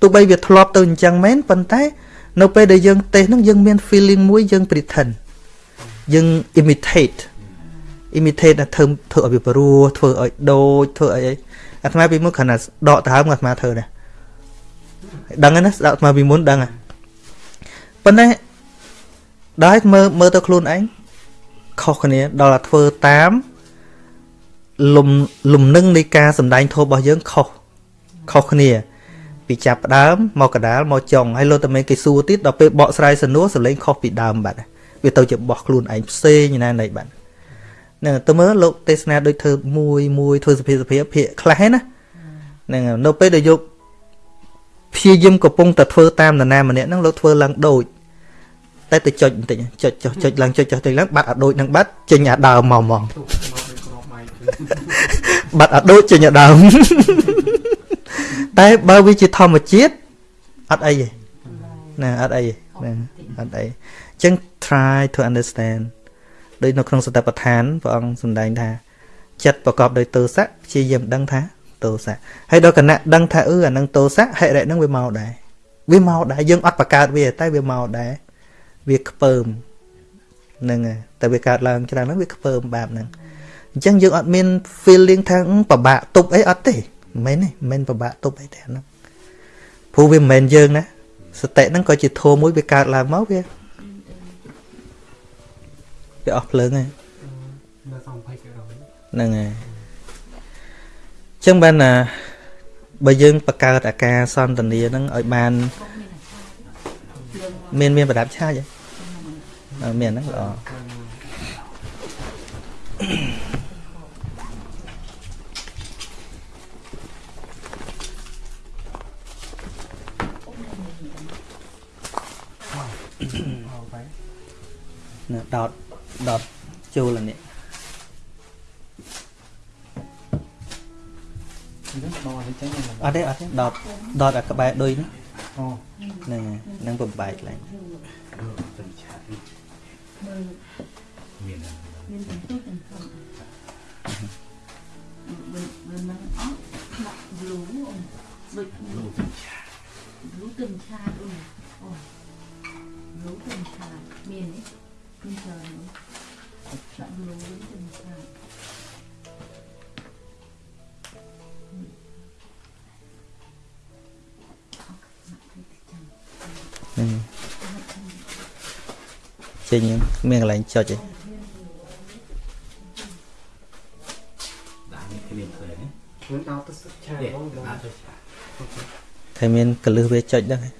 ទោះបីវាធ្លាប់ទៅអញ្ចឹងមែនប៉ុន្តែ នៅពេលដែលយើងទេសហ្នឹងយើងមាន feeling មួយយើង pretend យើង imitate imitate ថាធ្វើធ្វើឲ្យវាព្រោះធ្វើឲ្យដូចធ្វើឲ្យអីអាត្មាពីមុនគ្រាន់តែដកដើមអាត្មាធ្វើដែរដឹងហើយណាស្ដាប់អាត្មាពីមុនដឹងហើយប៉ុន្តែដល់មើលមើលទៅខ្លួនឯងខុសគ្នាដល់តែធ្វើតាមលំលំនឹងនៃការសំដែងធម៌របស់យើងខុស ខុសគ្នា ពីចាប់ដើមមកកដាលមកចុងហើយលោកតាមេគេសួរទៀតដល់ពេលបកស្រាយសំណួរសលេងខុសពីដើមបាត់វាទៅជាបោះខ្លួនឯងផ្សេងណានៃបាត់ហ្នឹងទៅមើលលោកទេសនាដូចធ្វើមួយមួយធ្វើសភាសភាភាកខ្លះណាហ្នឹងនៅពេលដែលយកព្យាយាមកំពុងតែធ្វើតាមនរណាម្នាក់ហ្នឹងលោកធ្វើឡើងដូចតែទៅចុចបន្តិចចុចចុះចុចឡើងចុចចុះទៅឡើងបាត់អាដូចនឹងបាត់ចេញអាដើមមកហ្មងបាត់អាដូចចេញអាដើម តែបើវាជាធម្មជាតិអត់អីទេណាអត់អីទេណាអត់អីអញ្ចឹង try to understand ដូចនៅក្នុងសតិប្បដ្ឋានព្រះអង្គសម្ដែងថា ចិត្តប្រកបដោយទោសៈព្យាយាមដឹងថាទោសៈហើយដល់គណៈដឹងថាអឺអានឹងទោសៈហិរិនឹងវាមកដែរវាមកដែរយើងអត់បង្កើតវា តែវាមកដែរវាខ្ពើមហ្នឹងហើយតែវាកើតឡើងច្រើនហ្នឹងវាខ្ពើមបែបហ្នឹងអញ្ចឹងយើងអត់មាន feeling ថាពិបាកទប់អីអត់ទេ មិនមែនទេមិនមែនពិបាកទប់អីទេហ្នឹងព្រោះវាមិនមែនយើងណាសតិហ្នឹងក៏ជាធម៌មួយវាកើតឡើងមកវាវាអស់ភ្លើងហើយហ្នឹងហើយចឹងបានណាបើយើងបង្កើតអាការសន្តានាហ្នឹងឲ្យបានមានមានប្រដាប់ឆាចមានហ្នឹងល្អ ណាដតដតចូលនេះអត់ទេអត់ទេដតដតអាក្បែរដូចនេះអូហ្នឹងហ្នឹងបំបែកឡើងមានមានទាំងទុកទាំងធំបើបើមិនអត់ដាក់យូរអូនដូចយូរទឹកឆាយូរទឹកឆាអូនអូ យូរទឹកឆាមានទេមានច្រើនដាក់យូរទឹកឆាហ្នឹងចេញមានកន្លែងចុចឯងដាក់នេះគ្មានធ្វើនេះមិនដល់ទៅស្ឆាបងដាក់ទៅឆាតែមានកលឹះវាចុចដែរ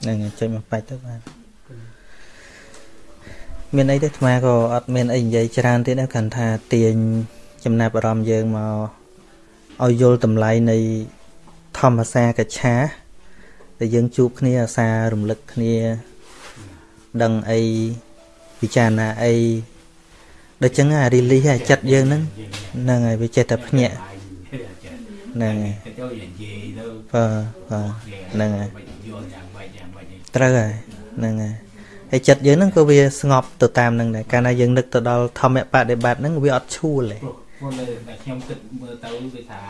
ហ្នឹងចេញមកបាច់ទៅបានមានអីទេអាត្មាក៏អត់មានអីនិយាយច្រើនទៀតដែរគ្រាន់ថាទាញចំណាប់អារម្មណ៍យើងមកឲ្យយល់តម្លៃនៃធម្មសាកច្ឆាដែលយើងជួបគ្នាអាសារំលឹកគ្នាដឹងអីពិចារណាអីដូចចឹងអារីលីសអាចិត្តយើងហ្នឹងហ្នឹងហើយវាចេះតែភ្ញាក់ហ្នឹងហើយបាទបាទហ្នឹងហើយ ត្រូវហើយហ្នឹងហើយហើយចិត្តយើងហ្នឹងក៏វាស្ងប់ទៅតាមហ្នឹងដែរកាលណាយើងនឹកទៅដល់ធម្មបដិបត្តិហ្នឹងវាអត់ឈួលទេព្រោះនៅតែខ្ញុំគិតមើលទៅវាថា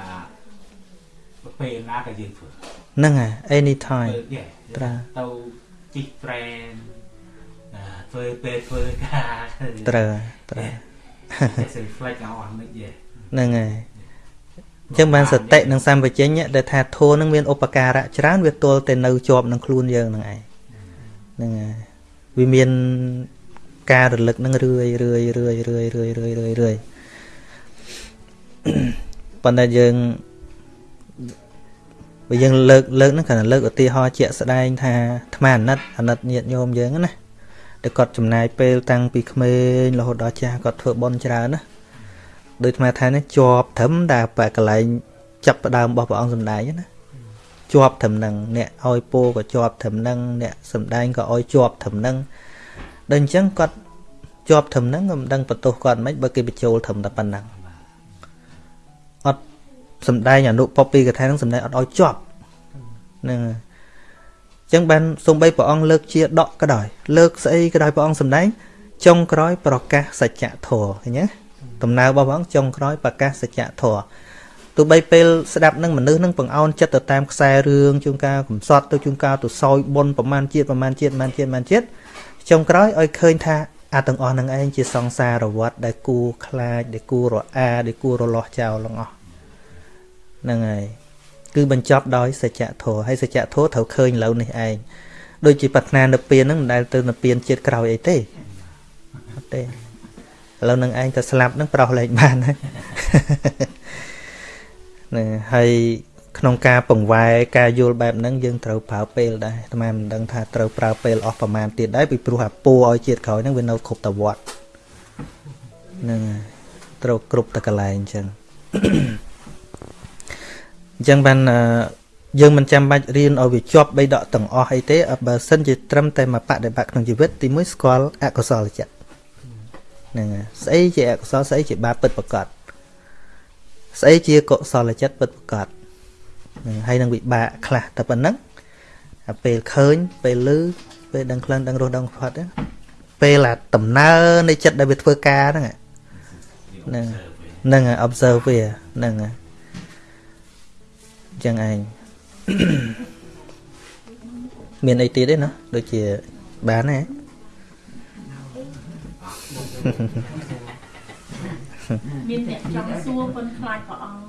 ពេលណាក៏យើងធ្វើហ្នឹងហើយ anytime ត្រូវទៅជីកត្រែនធ្វើពេលធ្វើការត្រូវត្រូវ reflect អស់មិនយេហ្នឹងហើយអញ្ចឹងបានសតិនិងសម្បជញ្ញៈដែលថាធម៌នឹងមានឧបការៈច្រើនវាទល់តែនៅជាប់នឹងខ្លួនយើងនឹងឯង ហ្នឹងហើយវាមានការរលឹកនឹងរឿយរឿយរឿយរឿយរឿយរឿយរឿយរឿយប៉ុន្តែយើងបើយើងលើកលើកហ្នឹងគ្រាន់តែលើកឧទាហរណ៍ជាក់ស្ដែងថាអាត្មាអាណិតអាណិតញាតញោមយើងណាតែគាត់ចំណាយពេលតាំងពីក្មេងរហូតដល់ចាស់គាត់ធ្វើបន់ច្រើនណាដូចអាត្មាថានេះជាប់ត្រឹមតែបែកកន្លែងចចាប់ផ្ដើមរបស់ព្រះអង្គសំដែងណា ជាប់ត្រឹមនឹងអ្នកឲ្យពោក៏ជាប់ត្រឹមនឹងអ្នកសំដែងក៏ឲ្យជាប់ត្រឹមនឹងដល់អញ្ចឹងគាត់ជាប់ត្រឹមនឹងក៏មិនដឹងបន្ទោសគាត់មិនបើគេបញ្ចូលត្រឹមតែប៉ុណ្ណឹងអត់សំដែងអនុពពីកថានឹងសំដែងអត់ឲ្យជាប់ហ្នឹងហើយអញ្ចឹងបានសំបីព្រះអង្គលើកជាដកក៏ដោយលើកស្អីក៏ដោយព្រះអង្គសំដែងចុងក្រោយប្រកាសសច្ចធម៌ឃើញទេដំណើររបស់ព្រះអង្គចុងក្រោយប្រកាសសច្ចធម៌ ទោះបីពេលស្ដាប់នឹងមនុស្សនឹងបង្អោនចិត្តទៅតាមខ្សែរឿងជួនកាលកំសត់ទៅជួនកាលទៅសោយបុណ្យប្រមាណជាតិប្រមាណជាតិប្រមាណជាតិប្រមាណជាតិចុងក្រោយឲ្យឃើញថាអាទាំងអស់នឹងឯងជាសង្សារវត្តដែលគួរខ្លាចដែលគួររអាដែលគួររលាស់ចោលទាំងអស់ហ្នឹងហើយគឺបញ្ចប់ដោយសច្ចធម៌ហើយសច្ចធម៌ត្រូវឃើញឥឡូវនេះឯងដូចជាប្រាថ្នានៅពៀនហ្នឹងមិនដែលទៅនៅពៀនជាតិក្រោយអីទេអត់ទេឥឡូវនឹងឯងទៅស្លាប់នឹងប្រោះលែងបានហើយ ហ្នឹងហើយក្នុងការពង្វែការយល់បែបហ្នឹងយើងត្រូវប្រើពេលដែរអាត្មាមិនដឹងថាត្រូវប្រើពេលអស់ប្រមាណទៀតដែរពីព្រោះអាពូឲ្យជាតិក្រោយហ្នឹងវានៅគ្រប់តវត្តហ្នឹងហើយត្រូវគ្រប់តកន្លែងអញ្ចឹងអញ្ចឹងបានយើងមិនចាំបាច់រៀនឲ្យវាជាប់បីដកទាំងអស់អីទេបើសិនជាត្រឹមតែមកបដិបត្តិក្នុងជីវិតទីមួយស្គាល់អកុសលចិត្តហ្នឹងហើយស្អីជាអកុសលស្អីជាបាបពិតប្រកប ស្អីជាកុសលចិត្តពិតប្រកបហើយនឹងវិបាកខ្លះតែប៉ុណ្ណឹងពេលឃើញពេលឮពេលដឹងក្លិនដឹងរសដឹងផាត់ពេលអាដំណើរនៃចិត្តដែលវាធ្វើការហ្នឹងហ្នឹងហ្នឹង observe វាហ្នឹងចឹងឯងមានអីទៀតទេណាដូចជាបានទេ មានអ្នកចង់សួរប៉ុនខ្លាចព្រះអង្គ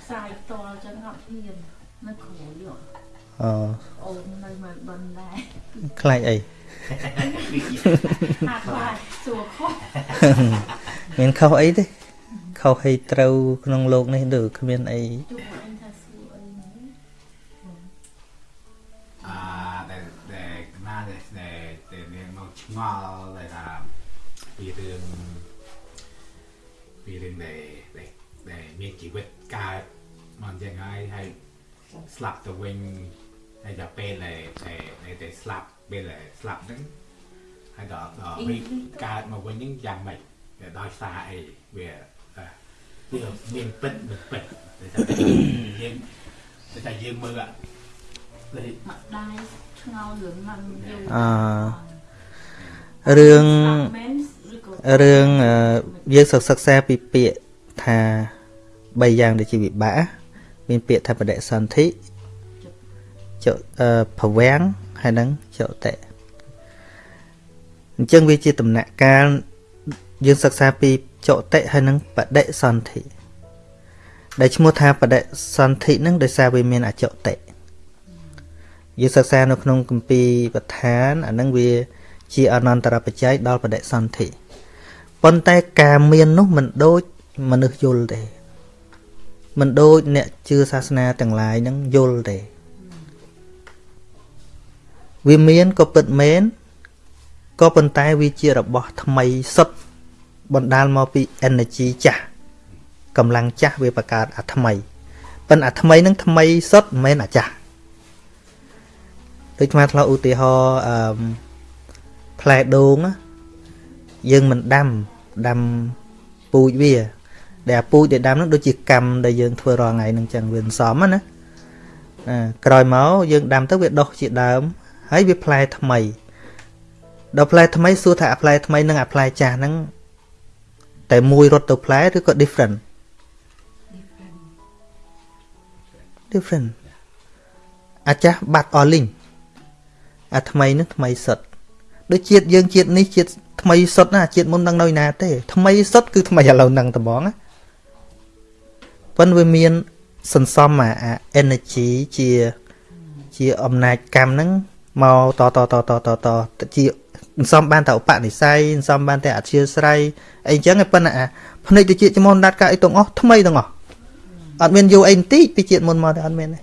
ផ្សាយតលចឹងអត់ហ៊ាននៅក្រោយអូអូននៅមកបិណ្ឌដែរខ្លាចអីហាក់ខ្លាចសួរខុសមានខុសអីទេខុសឲ្យត្រូវក្នុងโลกនេះឬគ្មានអីជួ កើតមកយ៉ាងហើយហើយស្លាប់ទៅវិញហើយដល់ពេលដែលដែលដែលស្លាប់ពេលដែលស្លាប់ហ្នឹងហើយដល់ដល់វិញកើតមកវិញហ្នឹងយ៉ាងម៉េចដោយសារអីវាវាមានពិតមិនពិតតែថាយើងតែថាយើងមើលអាមកដៃឆ្ងល់រឿងមិនយល់អឺរឿងរឿងយើងសិក្សាពីពាក្យថា 3យ៉ាងដែលជាវិបាកមានពាក្យថាបដិសន្ធិចភវាំងហើយនឹងចតិអញ្ចឹងវាជាដំណាក់កាលយើងសិក្សាពីចតិហើយនឹងបដិសន្ធិដែលឈ្មោះថាបដិសន្ធិនឹងដោយសារវាមានអចតិយើងសិក្សានៅក្នុងគម្ពីរបឋានអានឹងវាជាអនន្តរបច្ច័យដល់បដិសន្ធិប៉ុន្តែការមាននោះមិនដូចមនុស្សយល់ទេ មិនដូចអ្នកជឿសាសនាទាំងឡាយនឹងយល់ទេវាមានក៏ពិតមែនក៏ប៉ុន្តែវាជារបស់ថ្មីសុទ្ធបណ្ដាលមកពី energy ចាស់កម្លាំងចាស់វាបង្កើតអាថ្មីប៉ិនអាថ្មីនឹងថ្មីសុទ្ធមិនមែនអាចាស់ដូចមកធ្លាប់ឧទាហរណ៍អឺផ្លែដូងយើងមិនដាំដាំពូជវា ដែលពូជដែលដាំនោះដូចជាកម្មដែលយើងធ្វើរាល់ថ្ងៃនឹងចឹងវាសំណាណាក្រោយមកយើងដាំទៅវាដុះជាដើមហើយវាផ្លែថ្មីដល់ផ្លែថ្មីសួរថាអាផ្លែថ្មីនិងអាផ្លែចាស់ហ្នឹងតែមួយរត់ទៅផ្លែឬក៏ different different អាចាស់បាត់អស់លីងអាថ្មីនឹងថ្មីសុទ្ធដូចជាតិយើងជាតិនេះជាតិថ្មីសុទ្ធណាជាតិមុននឹងនៅណាទេថ្មីសុទ្ធគឺថ្មីឥឡូវនឹងត្មងណា ប៉ុន្តែវាមានសន្សំអា energy ជាជាអំណាចកម្មហ្នឹងមកតតតតតតជាសន្សំបានតែឧបនិស្ស័យសន្សំបានតែអធិស្រ័យអីចឹងប៉ុន្តែអាភ្នែកទៅជាចំនដាត់កាអីទាំងអស់ថ្មីទាំងអស់អត់មានយូរអីបន្តិចពីជាតិមុនមកទេអត់មានទេ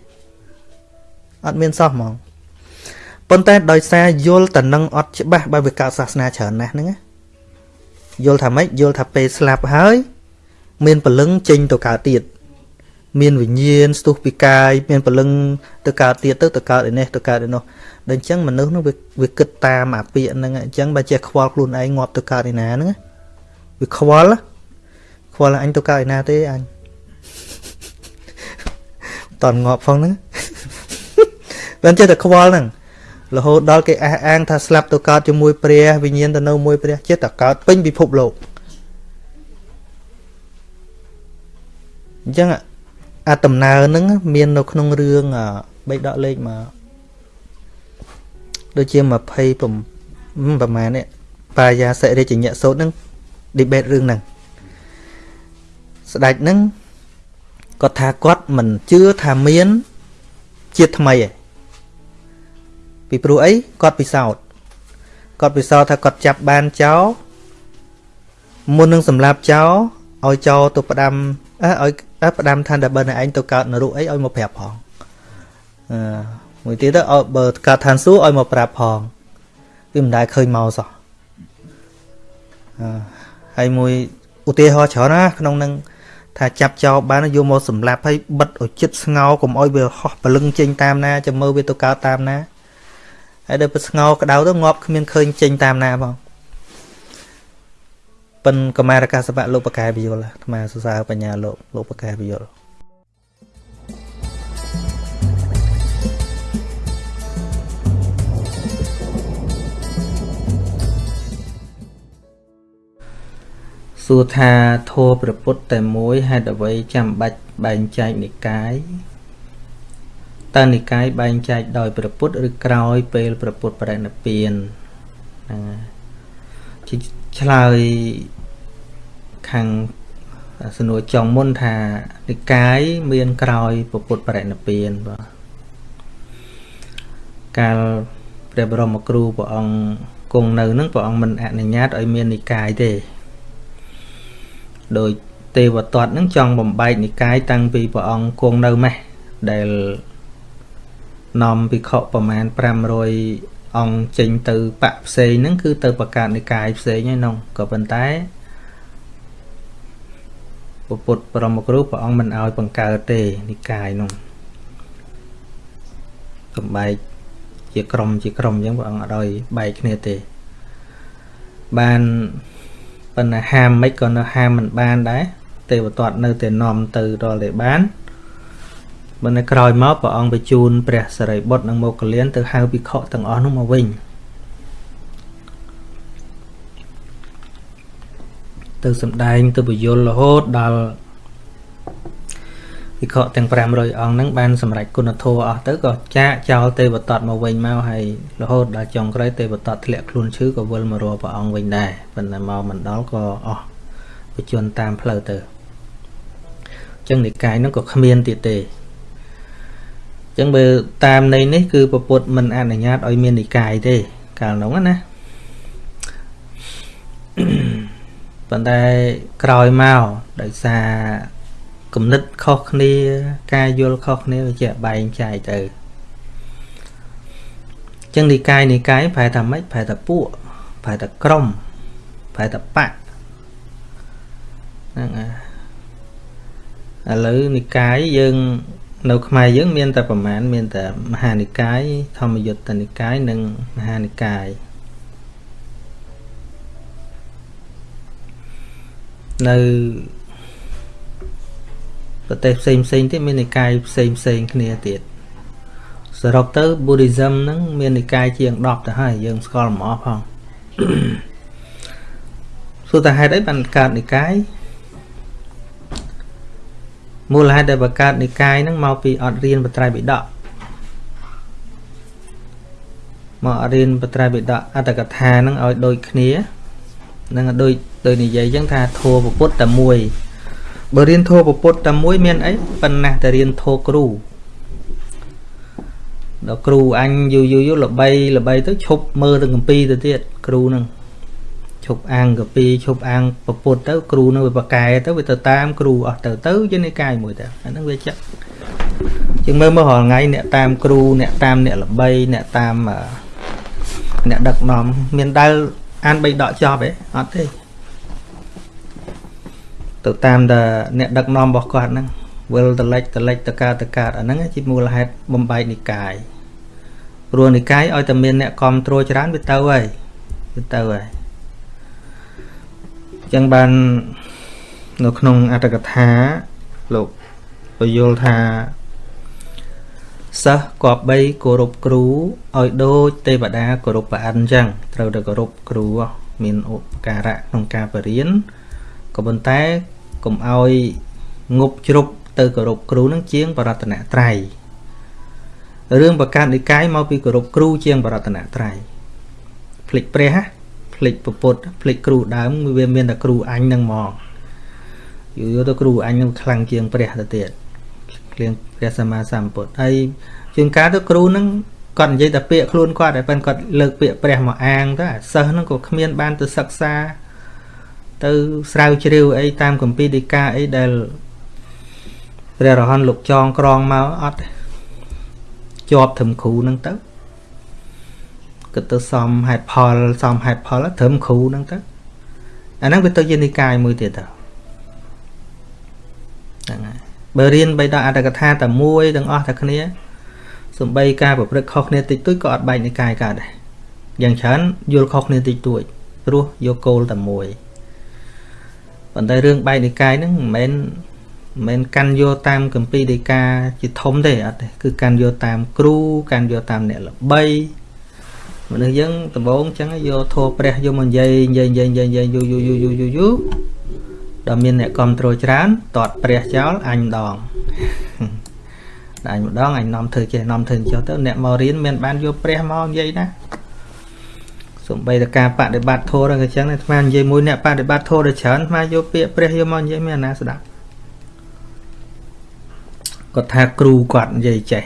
អត់មានសោះហ្មងប៉ុន្តែដោយសារយល់តនឹងអត់ច្បាស់បើវាកើតសាសនាច្រើនណាស់ហ្នឹងយល់ថាម៉េចយល់ថាពេលស្លាប់ហើយ មានពលឹងចេញទៅកើតទៀត មានវិញ្ញាណស្ទុះពីកាយមានពលឹងទៅកើតទៀតទៅទៅកើតឯនេះទៅកើតឯនោះដល់អញ្ចឹងមនុស្សនោះវាវាគិតតាមអាពាក្យហ្នឹងអញ្ចឹងបើចេះខ្វល់ខ្លួនឯងងាប់ទៅកើតឯណាហ្នឹងវាខ្វល់ខ្វល់អញទៅកើតឯណាទេអញតន់ងាប់ផងហ្នឹងមិនចេះតែខ្វល់ហ្នឹងរហូតដល់គេអះអាងថាស្លាប់ទៅកើតជាមួយព្រះវិញ្ញាណទៅនៅមួយព្រះចិត្តតែកើតពេញពិភពលោកអញ្ចឹង អាដំណើរហ្នឹងមាននៅក្នុងរឿងបេដកលេខមកដូចជា20ប្រហែលនេះបាយាសិរិជញ្ញសោតហ្នឹង debate រឿងហ្នឹងស្ដេចហ្នឹងគាត់ថាគាត់មិនជឿថាមានជាតិថ្មីឯងពីព្រោះអីគាត់ពិសោធន៍គាត់ពិសោធន៍ថាគាត់ចាប់បានចោលមុននឹងសម្លាប់ចោល ឲ្យចោលទៅផ្ដាំអើឲ្យផ្ដាំថាដល់បើឯងទៅកើតនរកអីឲ្យមកប្រាប់ផងអឺមួយទៀតទៅឲ្យបើកើតឋានសួគ៌ឲ្យមកប្រាប់ផងវាមិនដែលឃើញមកសោះអឺហើយមួយឧទាហរណ៍ច្រើនណាក្នុងនឹងថាចាប់ចោលបានយកមកសម្លាប់ហើយបិទឲ្យចិត្តស្ងោកុំឲ្យវាហោះពលឹងចេញតាមណាចាំមើលវាទៅកើតតាមណាហើយដល់ពេលស្ងោក្តៅទៅងាប់គ្មានឃើញចេញតាមណាផង ប៉ិនកម្មារកាសបៈលោកបកែបយលអាត្មាសរសើរបញ្ញាលោកលោកបកែបយលសួរថាធម៌ព្រះពុទ្ធតែមួយហេតុអ្វីចាំបាច់បែងចែកនិកាយតើនិកាយបែងចែកដោយព្រះពុទ្ធឬក្រោយពេលព្រះពុទ្ធបរិនិព្វានណាឆ្លើយ ខាងសំណួរចុងមុនថានិកាយមានក្រោយព្រះពុទ្ធបរិនិព្វានបាទកាលព្រះបរមគ្រូព្រះអង្គគង់នៅនឹងព្រះអង្គមិនអនុញ្ញាតឲ្យមាននិកាយទេដោយទេវទត្តនឹងចង់បំបែកនិកាយតាំងពីព្រះអង្គគង់នៅម៉េះដែលនាំភិក្ខុប្រមាណ500អង្គចេញទៅបកផ្សេងហ្នឹងគឺទៅបង្កើតនិកាយផ្សេងហើយនោះក៏ប៉ុន្តែ ពុទ្ធបរមគ្រូព្រះអង្គមិនឲ្យបង្កើតទេនិកាយនោះកំបែកជាក្រុមជាក្រុមអញ្ចឹងព្រះអង្គអត់ឲ្យបែកគ្នាទេបានប៉ុន្តែហាមមិនក៏នៅហាមមិនបានដែរទេវទត្តនៅតែនាំទៅដល់តែបានបើនៅក្រោយមកព្រះអង្គបញ្ជូនព្រះសរិបុត្រនិងមោគលានទៅហៅភិក្ខុទាំងអស់នោះមកវិញ ទៅសំដែងទៅបញ្យលរហូតដល់ភិក្ខុទាំង500អង្គហ្នឹងបានសម្រេចគុណធម៌អស់ទៅក៏ចាកចោលទេវតតមកវិញមកហើយរហូតដល់ចុងក្រោយទេវតតធ្លាក់ខ្លួនឈឺក៏វិលមករកព្រះអង្គវិញដែរប៉ុន្តែមកមិនដល់ក៏អស់បជនតាមផ្លូវទៅអញ្ចឹងនិកាយហ្នឹងក៏គ្មានទៀតទេអញ្ចឹងបើតាមន័យនេះគឺពពុទ្ធមិនអនុញ្ញាតឲ្យមាននិកាយទេកាលនោះណា ប៉ុន្តែក្រោយមកដោយសារគំនិតខុសគ្នា ការយល់ខុសគ្នាវាជាបែងចែកទៅចឹងនិកាយនិកាយប្រែថាម៉េចប្រែថាពួកប្រែថាក្រុមប្រែថាបៈហ្នឹងឥឡូវនិកាយយើង នៅខ្មែរយើង មានតែប្រមាណមានតែមហានិកាយធម្មយុត្តនិកាយនិងមហានិកាយ នៅប្រទេសផ្សេងផ្សេងទៀតមាននិកាយផ្សេងផ្សេងគ្នាទៀតសរុបទៅ Buddhism ហ្នឹងមាននិកាយជាង10ទៅហើយយើងស្គាល់មកផងសួរតើហេតុអីបានកើតនិកាយមូលហេតុដែលបង្កើតនិកាយហ្នឹងមកពីអត់រៀនបត្រៃបិដកមករៀនបត្រៃបិដកអត្តកថាហ្នឹងឲ្យដូចគ្នា នឹងដូចដូចនិយាយអញ្ចឹងថាធัวពុទ្ធតែមួយបើរៀនធម៌ពុទ្ធតែមួយមានអីប៉ុណ្ណាតែរៀនធម៌គ្រូដល់គ្រូអញយូរយូរយូរល្បីល្បីទៅឈប់មើលទៅកម្ពីទៅទៀតគ្រូនឹងឈប់អាងកម្ពីឈប់អាងពុទ្ធទៅគ្រូនឹងវាបកែទៅវាទៅតាមគ្រូអស់ទៅទៅជានិកាយមួយទៅអាហ្នឹងវាចាក់ជាងមើលមើលរាល់ថ្ងៃអ្នកតាមគ្រូអ្នកតាមអ្នកល្បីអ្នកតាមអ្នកដឹកនាំមានដែល អានបីដកចប់ទេអត់ទេទៅតាមតែអ្នកដឹកនាំរបស់គាត់ហ្នឹងវិលតលិចតលិចតកើតតកើតអាហ្នឹងជាមូលហេតុបំបែកនិកាយព្រោះនិកាយឲ្យតែមានអ្នកគ្រប់គ្រងច្រើនវាទៅហើយវាទៅហើយអញ្ចឹងបាននៅក្នុងអត្តកថាលោកពយល់ថា សិស្សគប្បីគោរពគ្រូឲ្យដូចទេវតាគោរពព្រះអិនអញ្ចឹងត្រូវតែគោរពគ្រូមានឧបការៈក្នុងការបរៀនក៏ប៉ុន្តែកុំឲ្យងប់ជ្រប់ទៅគោរពគ្រូនឹងជាងបរតនត្រ័យរឿងប្រកាសនិកាយមកពីគោរពគ្រូជាងបរតនត្រ័យភ្លេចព្រះភ្លេចពពុទ្ធភ្លេចគ្រូដើមវាមានតែគ្រូអញនឹងមកយូរយូរទៅគ្រូអញនឹងខ្លាំងជាងព្រះទៅទៀត គ្លៀងព្រះសម្មាសម្ពុទ្ធហើយជាងការទៅគ្រូនឹងគាត់និយាយតែពាក្យខ្លួនគាត់តែប៉ុន្តែគាត់លើកពាក្យព្រះមកអាងទៅអាសិស្សហ្នឹងក៏គ្មានបានទៅសិក្សា ទៅស្រាវជ្រាវអីតាមគម្ពីរដីកាអីដែលព្រះរហន្តលោកចងក្រងមកអត់ជាប់ត្រឹមគ្រូហ្នឹងទៅគិតទៅសំហេតុផលសំហេតុផលត្រឹមគ្រូហ្នឹងទៅអាហ្នឹងវាទៅជានិកាយមួយទៀតទៅហ្នឹងហើយ បើរៀនបីដល់អត្តកថាតែមួយទាំងអស់តែគ្នាសំបីការប្រព្រឹត្តខុសគ្នាតិចតួចក៏អត់បែកនិកាយកើតដែរយ៉ាងច្រើនយល់ខុសគ្នាតិចតួចព្រោះយកគោលតែមួយប៉ុន្តែរឿងបែកនិកាយហ្នឹងមិនមែនមិនមែនកាន់យកតាមកម្ពីដីកាជាធំទេអត់ទេគឺកាន់យកតាមគ្រូកាន់យកតាមអ្នកល្បីមនុស្សយើងដំបូងអញ្ចឹងយកធោព្រះយកមកនិយាយនិយាយនិយាយនិយាយនិយាយយូរយូរយូរយូរយូរយូរ ដល់មានអ្នកគ្រប់គ្រងច្រើនតតព្រះចោលអញម្ដងអញម្ដងអញនាំធ្វើចេះនាំធ្វើចុះទៅអ្នកមករៀនមានបានយកព្រះមកនិយាយណាសំបីតការបដិបត្តិធម៌ហ្នឹងក៏ចឹងដែរអាត្មានិយាយមួយអ្នកបដិបត្តិធម៌ដល់ច្រើនអាត្មាយកពាក្យព្រះយកមកនិយាយមានអាណាស្ដាប់គាត់ថាគ្រូគាត់និយាយចេះ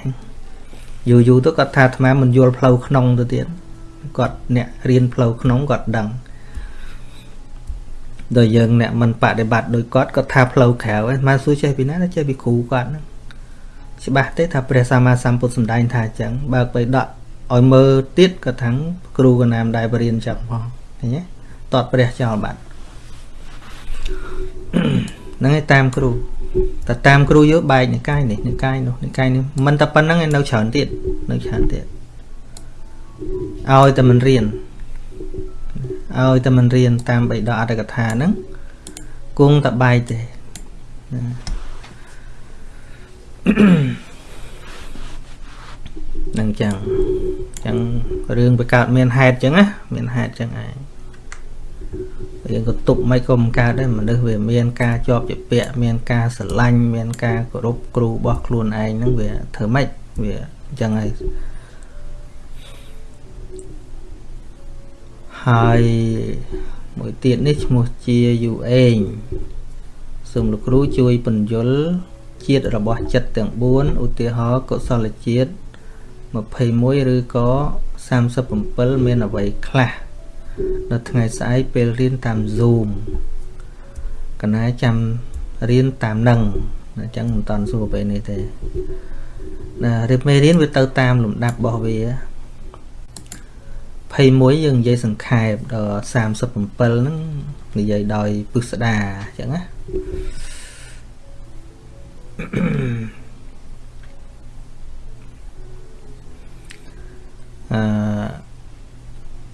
យូរយូរទៅគាត់ថាអាត្មាមិនយល់ផ្លូវក្នុងទៅទៀតគាត់អ្នករៀនផ្លូវក្នុងគាត់ដឹង ដល់យើងអ្នកមិនបដិបត្តិដោយគាត់គាត់ថាផ្លូវក្រៅឯងមកសួរចេះពីណាចេះពីគ្រូគាត់ហ្នឹងច្បាស់ទេថាព្រះសម្មាសម្ពុទ្ធសម្ដែងថាអញ្ចឹងបើកបីដកឲ្យមើលទៀតក៏ថាំងគ្រូកណាមដែលបរៀនចឹងផងឃើញទេតតព្រះចោលបាត់ហ្នឹងឯងតាមគ្រូតែតាមគ្រូយកបែកនិកាយនេះនិកាយនោះនិកាយនេះមិនតែប៉ុណ្្នឹងឯនៅច្រើនទៀតនៅច្រើនទៀតឲ្យតែមិនរៀន ឲ្យតែមិនរៀនតាមបិដកអត្តកថាហ្នឹងគង់តែបែកទេហ្នឹងចឹងចឹងរឿងវាកើតមានហេតុចឹងណាមានហេតុចឹងឯងយើងក៏ទប់មិនក៏មិនកើតដែរមនុស្សវាមានការជាប់ជាពាក់មានការស្រឡាញ់មានការគោរពគ្រូរបស់ខ្លួនឯងហ្នឹងវាធ្វើម៉េចវាអញ្ចឹងហើយ ហើយមួយទៀតនេះឈ្មោះជាយូអេងសូមលោកគ្រូជួយបញ្យលជាតិរបស់ចិត្តទាំង4ឧទាហរណ៍កុសលជាតិ21ឬក៏37មានអ្វីខ្លះនៅថ្ងៃស្អែកពេលរៀនតាម Zoom កណាចាំរៀនតាមនឹងអញ្ចឹងមិនតាន់សួរពេលនេះទេណារៀបមេរៀនវាទៅតាមលំដាប់របស់វា 21យើងនិយាយសង្ខេបដល់37ហ្នឹងនិយាយដោយពិស្ដាអញ្ចឹងណាអឺ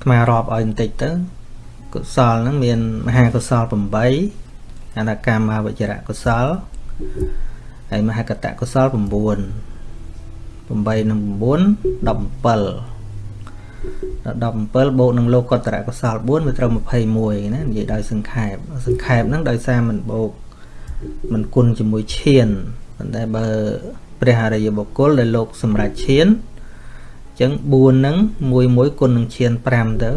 ថ្មរាប់ឲ្យបន្តិចទៅកុសលហ្នឹងមានមហាកុសល8អនកម្មវចរៈកុសលហើយមហាកតកុសល9 8និង9 17ដល់ 17បូកនឹងលោកកតរកុសល4វាត្រូវ21ណានិយាយដោយសង្ខេបសង្ខេបហ្នឹងដោយសារมันបូកมันគុណជាមួយឈានប៉ុន្តែបើព្រះអរិយបុគ្គលដែលលោកសម្រាប់ឈានអញ្ចឹង4ហ្នឹងមួយមួយគុណនឹងឈាន5ទៅ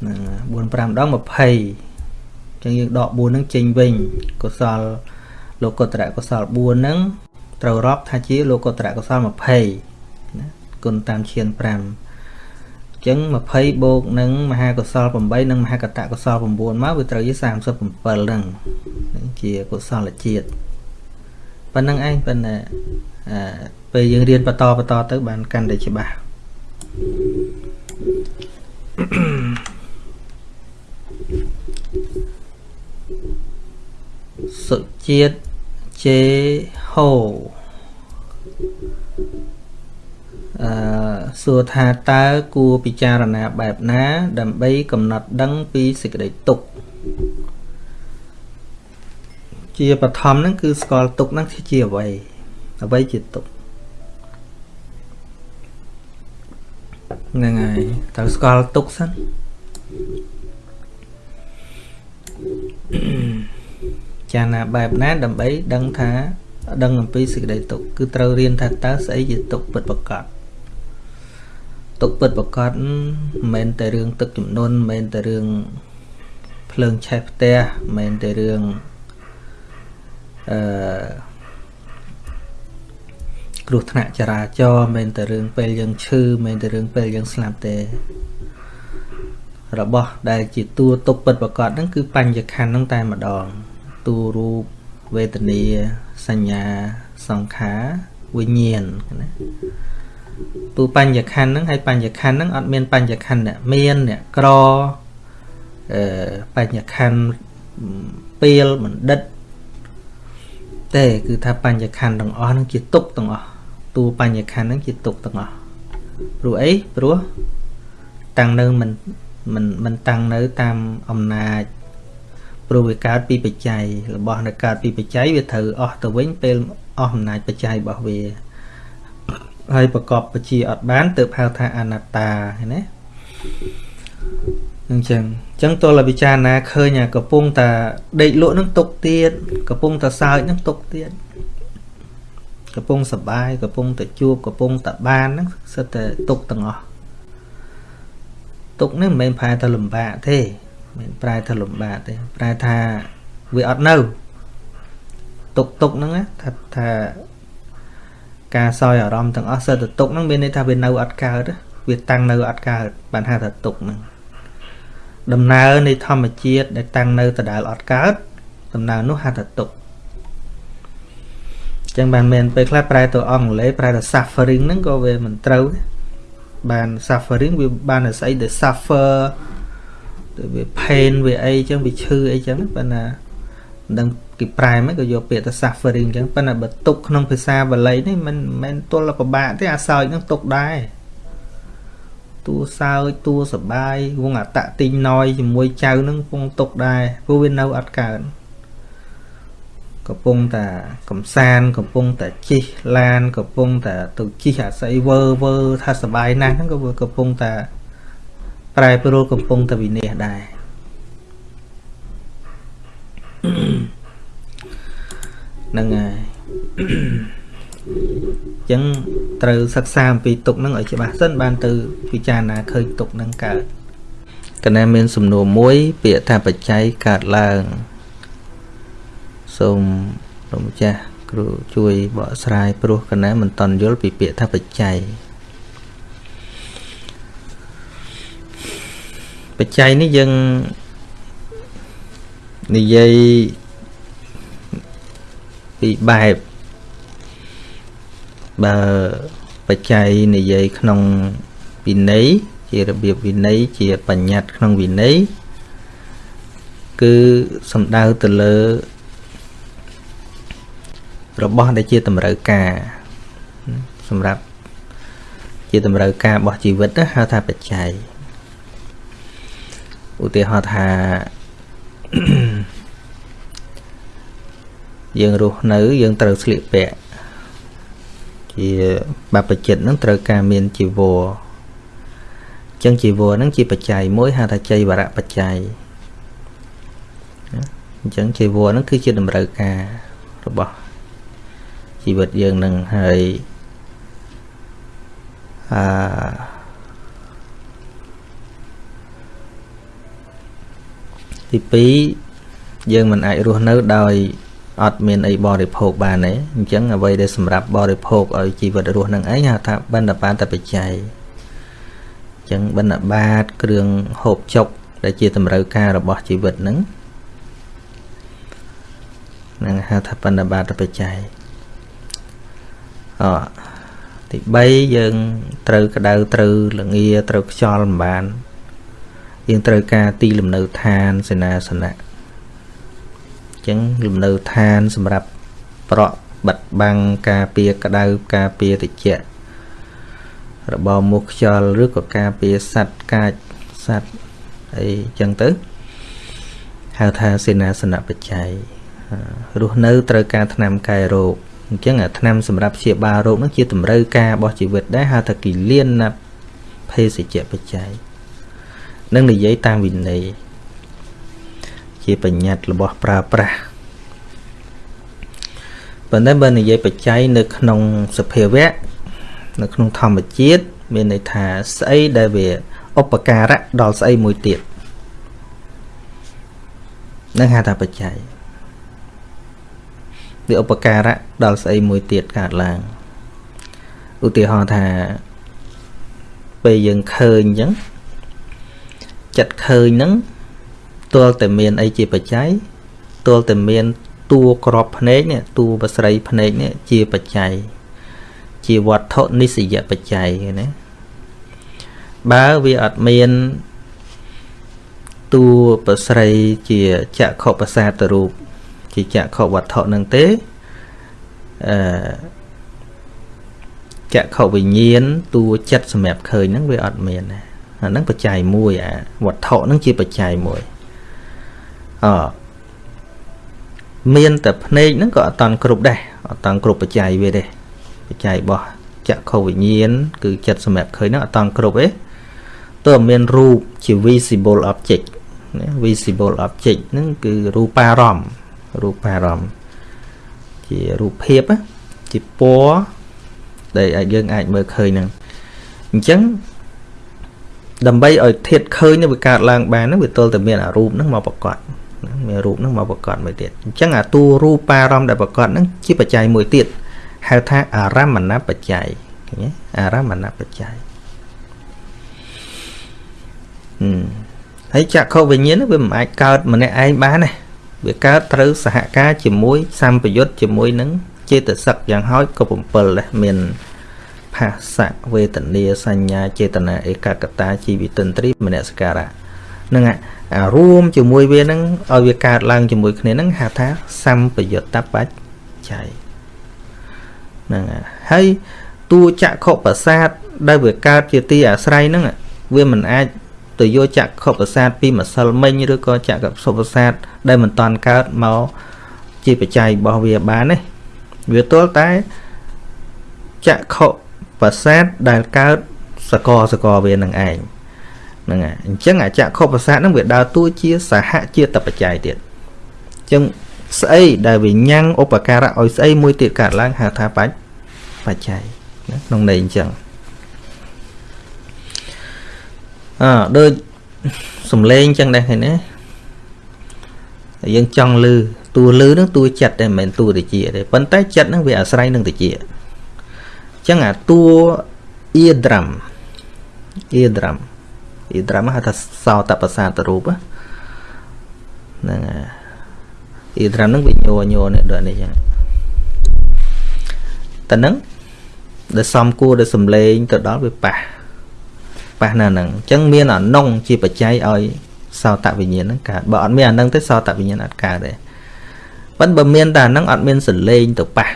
ហ្នឹង4 5ដង20អញ្ចឹងយើងដក4ហ្នឹងចេញវិញកុសលលោកកតរកុសល4ហ្នឹងត្រូវរាប់ថាជាលោកកតរកុសល20 គុណតាមឈាន5អញ្ចឹង20បូកនឹងមហាកុសល8និងមហាកតកុសល9មកវាត្រូវជា37ហ្នឹងជាកុសលជាតិប៉ុណ្្នឹងឯងប៉ុន្តែពេលយើងរៀនបន្តបន្តទៅបានកាន់តែច្បាស់សុជាតិជេហូ អឺសួរថាតើគួរពិចារណាបែបណា ដើម្បីកំណត់ដឹងពីសេចក្តីទុក្ខជាបឋមហ្នឹងគឺស្គាល់ទុក្ខហ្នឹងជាអ្វីអ្វីជាទុក្ខហ្នឹងហើយត្រូវស្គាល់ទុក្ខសិនចាណាបែបណាដើម្បីដឹងថា ដឹងអំពីសេចក្តីទុក្ខគឺត្រូវរៀនថាតើស្អីជាទុក្ខពិតប្រាកដ ទុក្ខពិតប្រាកដមិនមែនតែរឿងទឹកចំនួនមិនមែនតែរឿងភ្លើងឆេះផ្ទះមិនមែនតែរឿងអឺគ្រោះថ្នាក់ចរាចរណ៍មិនមែនតែរឿងពេលយើងឈឺមិនមែនតែរឿងពេលយើងស្លាប់ទេរបស់ដែលជាតួទុកពិតប្រកបហ្នឹងគឺបញ្ញខណ្ឌហ្នឹងតែម្ដងតួរូបវេទនាសញ្ញាសង្ខារវិញ្ញាណណា តួបញ្ញខណ្ឌហ្នឹងហើយបញ្ញខណ្ឌហ្នឹងអត់មានបញ្ញខណ្ឌអ្នកមានអ្នកក្រអឺបញ្ញខណ្ឌពេលបណ្ឌិតទេគឺថាបញ្ញខណ្ឌទាំងអស់ហ្នឹងជាទុកទាំងអស់តួបញ្ញខណ្ឌហ្នឹងជាទុកទាំងអស់ព្រោះអីព្រោះតាំងនៅមិនមិនមិនតាំងនៅតាមអំណាចព្រោះវាកើតពីបច្ច័យរបស់នៅកើតពីបច្ច័យវាត្រូវអស់ទៅវិញពេលអស់អំណាចបច្ច័យរបស់វា ហើយប្រកបបជាអត់បានទើបហៅថាអនត្តាឃើញទេអញ្ចឹងអញ្ចឹងទោះតែពិចារណាឃើញអាកំពុងតែដេកលក់នឹងຕົកទៀតកំពុងតែសើចនឹងຕົកទៀតកំពុងសបាយកំពុងតែជួបកំពុងតែបានហ្នឹងសិតតែຕົកទាំងអស់ទុកនេះមិនមែនប្រែថាលំបាកទេមិនប្រែថាលំបាកទេប្រែថាវាអត់នៅទុកទុកហ្នឹងថាថា ការសោយអារម្មណ៍ទាំងអស់សិតតែទុកហ្នឹងមានន័យថាវានៅអត់កើតវាតាំងនៅអត់កើតបានហៅថាទុកហ្នឹងដំណើរនៃធម្មជាតិដែលតាំងនៅដដែលអត់កើតដំណើរនោះហៅថាទុកចឹងបានមែនពេលខ្លះប្រែទៅអង់គ្លេសប្រែទៅ suffering ហ្នឹងក៏វាមិនត្រូវទេបាន suffering វាបានស្អីដែល suffer ទៅវា pain វាអីចឹងវាឈឺអីចឹងប៉ុន្តែមិនដឹង គេប្រែមិនក៏យកពាក្យថា suffering ចឹងប៉ុន្តែបើទុកក្នុងភាសាបាលីនេះមិនមិនទល់ពិបាកទេអាសោចនឹងទុកដែរតួសើចតួសបាយវងអតតិញណយជាមួយចៅនឹងពងទុកដែរព្រោះវានៅអត់កើតកំពុងតែកំសានកំពុងតែជិះឡានកំពុងតែទៅជិះអាស័យវើវើថាសបាយណាស់ហ្នឹងក៏កំពុងតែប្រែប្រួលកំពុងតែវិនិច្ឆ័យដែរ ហ្នឹងហើយអញ្ចឹងត្រូវសិក្សាអំពីទុកហ្នឹងឲ្យច្បាស់សិនបានទៅពិចារណាឃើញទុកហ្នឹងកើតកណែមានសំណួរមួយ ពាក្យថាបច្ច័យកើតឡើងសូមលោកម្ចាស់គ្រូជួយបកស្រាយព្រោះកណាមិនតន់យល់ពីពាក្យថាបច្ច័យបច្ច័យនេះយើងនិយាយ ពីបែបបើបច្ច័យនិយាយក្នុងវិន័យជារបៀបវិន័យជាបញ្ញត្តិក្នុងវិន័យគឺសំដៅទៅលើ របស់ដែលជាតម្រូវការ សម្រាប់ជាតម្រូវការរបស់ជីវិតហៅថាបច្ច័យឧទាហរណ៍ថា យើងរស់នៅ យើងត្រូវស្លៀកពាក់ជាបព្វជិតនឹងត្រូវការមានជីវរចឹងជីវរហ្នឹងជាបច្ច័យមួយហៅថាចៃវរៈបច្ច័យអញ្ចឹងជីវរហ្នឹងគឺជាតម្រូវការរបស់ជីវិតយើងនឹងហើយអឺទី2យើងមិនអាចរស់នៅដោយ អត់មានអីបរិភោគបានទេអញ្ចឹងអ្វីដែលសម្រាប់បរិភោគឲ្យជីវិតរស់នឹងឯងហៅថាបណ្ឌបាតបច្ច័យអញ្ចឹងបណ្ឌបាតគ្រឿងហូបចុក ដែលជាតម្រូវការរបស់ជីវិតនឹងនឹងហៅថាបណ្ឌបាតបច្ច័យអទី3យើងត្រូវក្តៅត្រូវលងាត្រូវខ្យល់មិនបានយើងត្រូវការទីលំនៅឋានសេនាសនៈអញ្ចឹងលំនៅឋានសម្រាប់ ប្រក់បិទបាំងការពារក្តៅការពារត្រជាក់របបមុខខ្យល់ឬក៏ការពារសัตว์កាចសัตว์អីចឹងទៅហៅថាសេនាសនៈបច្ច័យរស់នៅត្រូវការថ្នាំកែរោគអញ្ចឹងអាថ្នាំសម្រាប់ព្យាបាលរោគនោះជាតម្រូវការរបស់ជីវិតដែរហៅថាគិលានណាភេសជ្ជៈបច្ច័យនឹងនិយាយតាមវិន័យ ជាបញ្ញត្តិរបស់ប្រើប្រាស់ប៉ុន្តែបើនិយាយបច្ច័យនៅក្នុងសភាវៈនៅក្នុងធម្មជាតិមានន័យថាស្អីដែលវាឧបការៈដល់ស្អីមួយទៀតនឹងហៅថាបច្ច័យវាឧបការៈដល់ស្អីមួយទៀតកើតឡើងឧទាហរណ៍ថាពេលយើងឃើញអញ្ចឹងចិត្តឃើញហ្នឹង ទល់តែមានអីជាបច្ច័យទល់តែមានតួក្របភ្នែកនេះតួបស្រីភ្នែកនេះជាបច្ច័យជាវត្ថុនិស្សយបច្ច័យណាបើវាអត់មានតួបស្រីជាចក្ខុប្រសាទរូបជាចក្ខុវត្ថុនឹងទេអឺចក្ខុវិញ្ញាណតួចិត្តសម្រាប់ឃើញហ្នឹងវាអត់មានណាអាហ្នឹងបច្ច័យមួយអាវត្ថុហ្នឹងជាបច្ច័យមួយ អមានតែភ្នែកហ្នឹងក៏អត់តាន់គ្រប់ដែរអត់តាន់គ្រប់បច្ច័យវាទេបច្ច័យរបស់ចក្ខុវិញ្ញាណគឺចិត្តសម្រាប់ឃើញហ្នឹងអត់តាន់គ្រប់ទេទើបមានរូបជា visible object ណា visible object ហ្នឹងគឺរូបារម្មណ៍រូបារម្មណ៍ជារូបភាពជាពណ៌ដែលយើងអាចមើលឃើញហ្នឹងអញ្ចឹងដើម្បីឲ្យធាតឃើញវាកើតឡើងបានហ្នឹងវាទល់តែមានអារូបហ្នឹងមកប្រកប មានរូបហ្នឹងមកប្រកបមួយទៀតអញ្ចឹងអាតួរូបារម្មណ៍ដែលប្រកបហ្នឹងជាបច្ច័យមួយទៀតហៅថាអារម្មណបច្ច័យឃើញទេអារម្មណបច្ច័យហឹមហើយចក្ខុវិញ្ញាណវាមិនអាចកើតម្នាក់ឯងបានទេវាកើតត្រូវសហការជាមួយសម្ពយុទ្ធជាមួយនឹងចេតសិកយ៉ាងហោចក៏7ដែរមានផាសៈវេទនាសញ្ញាចេតនាឯកកតាជីវិតន្ត្រីមនសការៈនឹងអា រួមជាមួយវានឹងឲ្យវាកើតឡើងជាមួយគ្នានឹងហៅថាសម្ពយុត្តបច្ច័យហ្នឹងហើយតួចក្ខុប្រសាទដែលវាកើតជាទីអាស្រ័យហ្នឹងវាមិនអាចទៅយកចក្ខុប្រសាទពីម្សិលមិញឬក៏ចក្ខុប្រសាទដែលមិនតាន់កើតមកជាបច្ច័យរបស់វាបានទេវាទល់តែចក្ខុប្រសាទដែលកើតសកលសកលវានឹងឯង ហ្នឹងហើយអញ្ចឹងអាចក្ខុប្រសាទហ្នឹងវាដើរតួជាសហជាតិបច្ច័យទៀតអញ្ចឹងស្អីដែលវាញ៉ាំងឧបការៈឲ្យស្អីមួយទៀតកើតឡើងហៅថាបច្ចបច្ច័យក្នុងន័យអញ្ចឹងអើដូចសំលេងអញ្ចឹងដែរឃើញណាយើងចង់លឺតួលឺនឹងតួចិត្តតែមិនមែនតួតិចទេប៉ុន្តែចិត្តនឹងវាអាស្រ័យនឹងតិចអញ្ចឹងអាតួ eardrum eardrum eardrum ហៅថាសោតប្រសាទរូបហ្នឹងហើយ eardrum នឹងវាញ័រញ័រនេះដូចនេះអញ្ចឹងតែនឹងដែលសំគួរដែលសំលេងទៅដល់វាប៉ះប៉ះនៅហ្នឹងអញ្ចឹងមានអានុងជាបច្ច័យឲ្យសោតវិញ្ញាណហ្នឹងកើតបើអត់មានអាហ្នឹងទេសោតវិញ្ញាណអត់កើតទេប៉ុន្តែបើមានតែអាហ្នឹងអត់មានសលេងទៅប៉ះ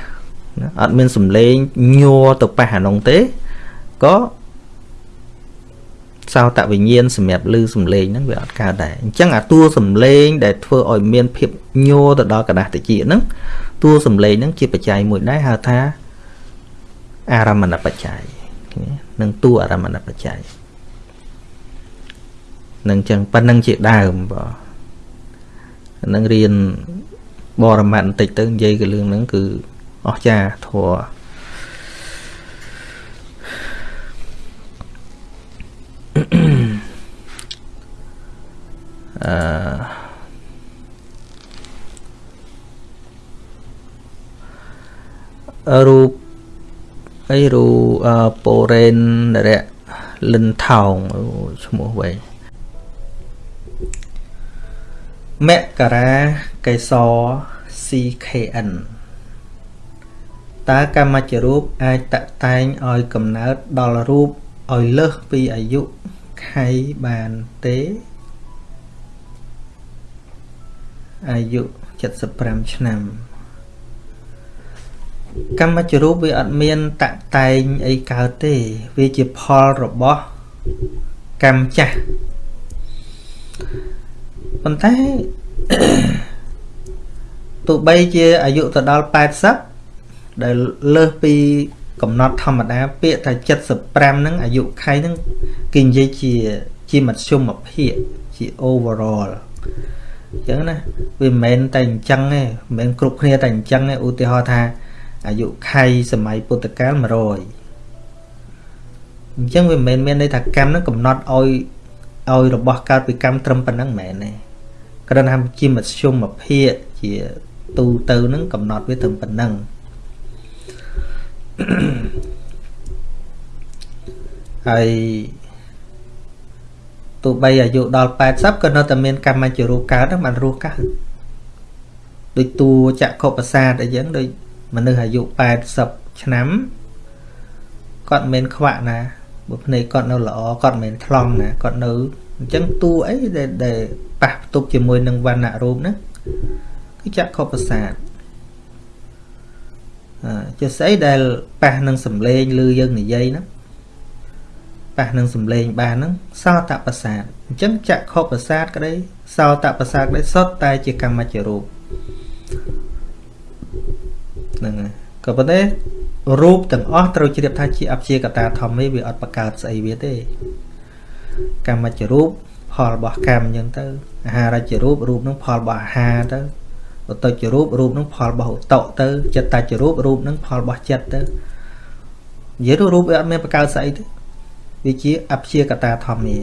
អត់មានសំលេងញ័រទៅប៉ះអានោះទេក៏ សោតវិញ្ញាណសម្រាប់ឮសំឡេងហ្នឹងវាអត់កើតដែរអញ្ចឹងអាតួសំឡេងដែលធ្វើឲ្យមានភាពញ័រទៅដល់កដាស់តិចហ្នឹងតួសំឡេងហ្នឹងជាបច្ច័យមួយដែរហៅថាអារម្មណបច្ច័យនឹងតួអារម្មណបច្ច័យនឹងចឹងប៉ុណ្ណឹងជាដើមបាទនឹងរៀនបរមត្តបន្តិចទៅនិយាយពីរឿងហ្នឹងគឺអស្ចារ្យធัว អឺរូបអីរូប៉ូរ៉េនរៈលិនថោងឈ្មោះវែងមករាកេសរ CKN តើកម្មច្ចរូបអាចតតែងឲ្យកំណើតដល់រូប ឲ្យលើសពីអាយុខៃបានទេអាយុ75ឆ្នាំ កម្មជ្ជរូបវាអត់មានតតែងអីកើតទេ វាជាផលរបស់កម្មចាស់ប៉ុន្តែទោះបីជាអាយុទៅដល់80ដែលលើសពី កំណត់ធម្មតាពាក្យថា75ហ្នឹងអាយុខៃហ្នឹងគេនិយាយជាជាមធ្យមភាពជា overall អញ្ចឹងណាវាមិនមែនតែអញ្ចឹងទេមិនមែនគ្រប់គ្នាតែអញ្ចឹងទេឧទាហរណ៍ថាអាយុខៃសម័យពុទ្ធកាល100អញ្ចឹងវាមិនមែនមានន័យថាកម្មហ្នឹងកំណត់ឲ្យឲ្យរបស់កើតពីកម្មត្រឹមប៉ុណ្ណឹងមិនមែនទេគ្រាន់តែជាមធ្យមភាពជាទូទៅហ្នឹងកំណត់វាត្រឹមប៉ុណ្ណឹង ហើយទោះបីអាយុដល់80ក៏នៅតែមានកម្មជ្ជរូបកើតហ្នឹងបានរស់កើតដូចតួចក្ខុប្រសាទអីចឹងដូចមនុស្សអាយុ80ឆ្នាំគាត់មិនមែនខ្វាក់ណាបើភ្នែកគាត់នៅល្អគាត់មិនមែនថ្លង់ណាគាត់នៅអញ្ចឹងតួអីដែលដែលប៉ះផ្ទុកជាមួយនឹងវណ្ណៈរូបហ្នឹងគឺចក្ខុប្រសាទ ជាស្អីដែលប៉ះនឹងសំឡេងឬយើងនិយាយហ្នឹងប៉ះនឹងសំឡេងបានហ្នឹងសោតប្រសាទអញ្ចឹងចក្ខុប្រសាទក្តីសោតប្រសាទក្តីសុទ្ធតែជាកម្មជ្ជរូបហ្នឹងហើយក៏ប៉ុន្តែរូបទាំងអស់ត្រូវជ្រាបថាជាអព្យាកតាធម្មេវាអត់បកើតស្អីវាទេកម្មជ្ជរូបផលរបស់កម្មអញ្ចឹងទៅអាហារជ្ជរូបរូបនឹងផលរបស់អាហារទៅ ឧតុជ្ជរូបរូបនឹងផលរបស់ឧតុទៅចិត្តជ្ជរូបរូបនឹងផលរបស់ចិត្តទៅនិយាយទៅរូបវាអត់មានបកើតស្អីទេវាជាអព្យាកតាធម្មា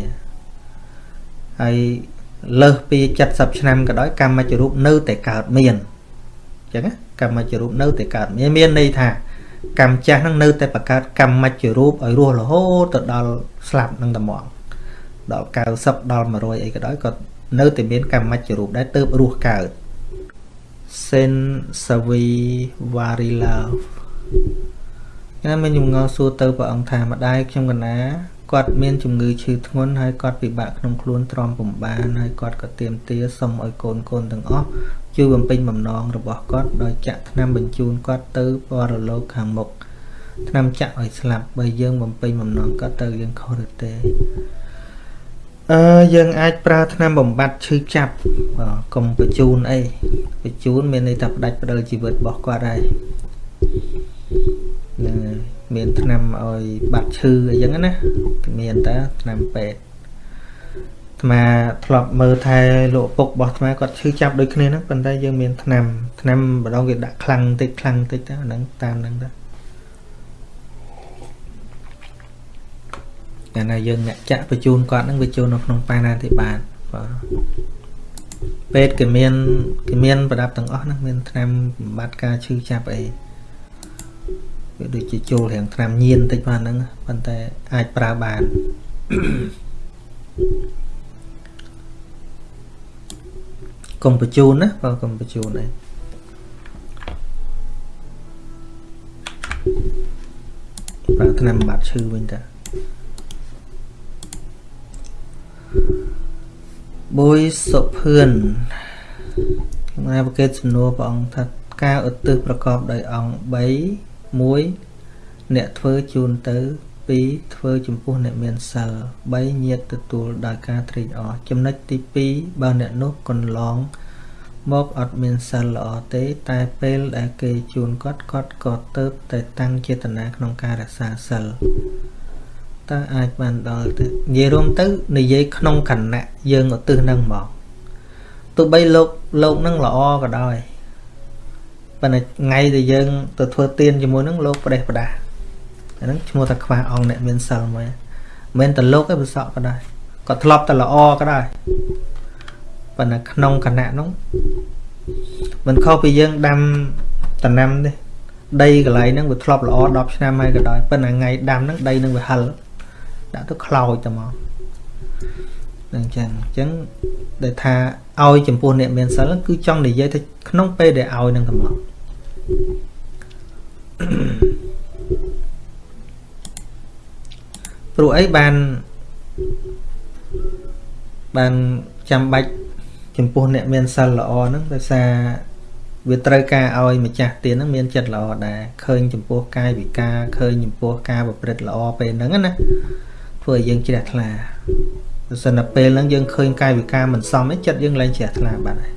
ហើយលើសពី70ឆ្នាំក៏ដោយកម្មជ្ជរូបនៅតែកើតមានអញ្ចឹងកម្មជ្ជរូបនៅតែកើតមានមានន័យថាកម្មចាស់នឹងនៅតែបង្កើតកម្មជ្ជរូបឲ្យរស់រហូតទៅដល់ស្លាប់នឹងតែមកដល់90ដល់100អីក៏ដោយក៏នៅតែមានកម្មជ្ជរូបដែរទៅរស់កើត Sen Savi Varilov ខ្ញុំមានជំងឺសួរទៅព្រះអង្គថាម្ដាយខ្ញុំកណាគាត់មានជំងឺឈឺធ្ងន់ហើយគាត់ពិបាកក្នុងខ្លួនទ្រាំពំបានហើយគាត់ក៏ទៀមទាសុំឲ្យកូនកូនទាំងអស់ជួយបំពេញបំណងរបស់គាត់ដោយចាក់ថ្នាំបញ្ជូនគាត់ទៅបរលោកខាងមុខថ្នាំចាក់ឲ្យស្លាប់បើយើងបំពេញបំណងគាត់ទៅយើងខុសឬទេ អឺយើងអាចប្រើថ្នាំបំបត្តិឈឺចាប់កុំបញ្ជូនអីបញ្ជូនមានន័យថាផ្ដាច់ផ្ដិលជីវិតរបស់គាត់ហើយហ្នឹងមានថ្នាំឲ្យបាត់ឈឺអីចឹងណាមានតើថ្នាំពេទ្យអាត្មាធ្លាប់មើលថែលោកពុករបស់អាត្មាគាត់ឈឺចាប់ដូចគ្នាហ្នឹងប៉ុន្តែយើងមានថ្នាំថ្នាំម្ដងគេដាក់ខ្លាំងបន្តិចខ្លាំងបន្តិចទៅហ្នឹងតាមហ្នឹងទៅ តែណាយើងអ្នកចាក់បញ្ជូនគាត់ហ្នឹងវាចូលនៅក្នុងបាណាធិបាលបាទពេទ្យគេមានគេមានប្រដាប់ទាំងអស់ហ្នឹងមានថ្នាំបំបត្តិការឈឺចាប់អីវាដូចជាចូលរាងថ្នាំញៀនតិចបានហ្នឹងប៉ុន្តែអាចប្រើបានកុំបញ្ជូនណាបើកុំបញ្ជូនអីប្រើថ្នាំបាត់ឈឺវិញតា បុយសុភឿនខ្មែរប្រកេតសំណួរព្រះអង្គថាការឧទ្ទិសប្រកបដោយអង្គ3 1អ្នកធ្វើជូនទៅ2ធ្វើចំពោះអ្នកមានសិល3ញាតទទួលដោយការត្រេកអរចំណុចទី2បើអ្នកនោះកន្លងមកអត់មានសិលល្អទេ តែពេលដែលគេជូនគាត់គាត់ក៏ទៅតែតាំងចេតនាក្នុងការរក្សាសិល តើអាចបានដល់ទៅនិយាយរួមទៅនិយាយក្នុងគណៈយើងឧទ្ទិសនឹងមកទោះបីលោកលោកនឹងល្អក៏ដោយប៉ុន្តែថ្ងៃដែលយើងទៅធ្វើទៀនជាមួយនឹងលោកប្រេះប្រដាស់អាហ្នឹងឈ្មោះថាខ្វះអង្គអ្នកមានសិលមួយមិនមែនតែលោកឯងប្រសក់ក៏ដែរក៏ធ្លាប់តែល្អក៏ដែរប៉ុន្តែក្នុងគណៈនោះមិនខុសពីយើងដាំតំណាំទេដីកន្លែងហ្នឹងវាធ្លាប់ល្អ10ឆ្នាំហើយក៏ដោយប៉ុន្តែថ្ងៃដាំហ្នឹងដីនឹងវាហិល ដាក់ទៅខ្លោចទៅមកអញ្ចឹងអញ្ចឹងដែលថាឲ្យចំពោះអ្នកមានសិលគឺចង់និយាយថាក្នុងពេលដែលឲ្យនឹងទៅមកព្រោះអីបានបានចាំបាច់ចំពោះអ្នកមានសិលល្អហ្នឹងដោយសារវាត្រូវការឲ្យម្ចាស់ទានហ្នឹងមានចិត្តល្អដែរឃើញចំពោះកាយវិការឃើញចំពោះការប្រព្រឹត្តល្អពេលហ្នឹងណា ធ្វើឲ្យយើងជ្រះថ្លាបើសិនតែពេលហ្នឹងយើងឃើញកាយវិការមិនសមទេចិត្តយើងលែងជ្រះថ្លាបាត់ហើយ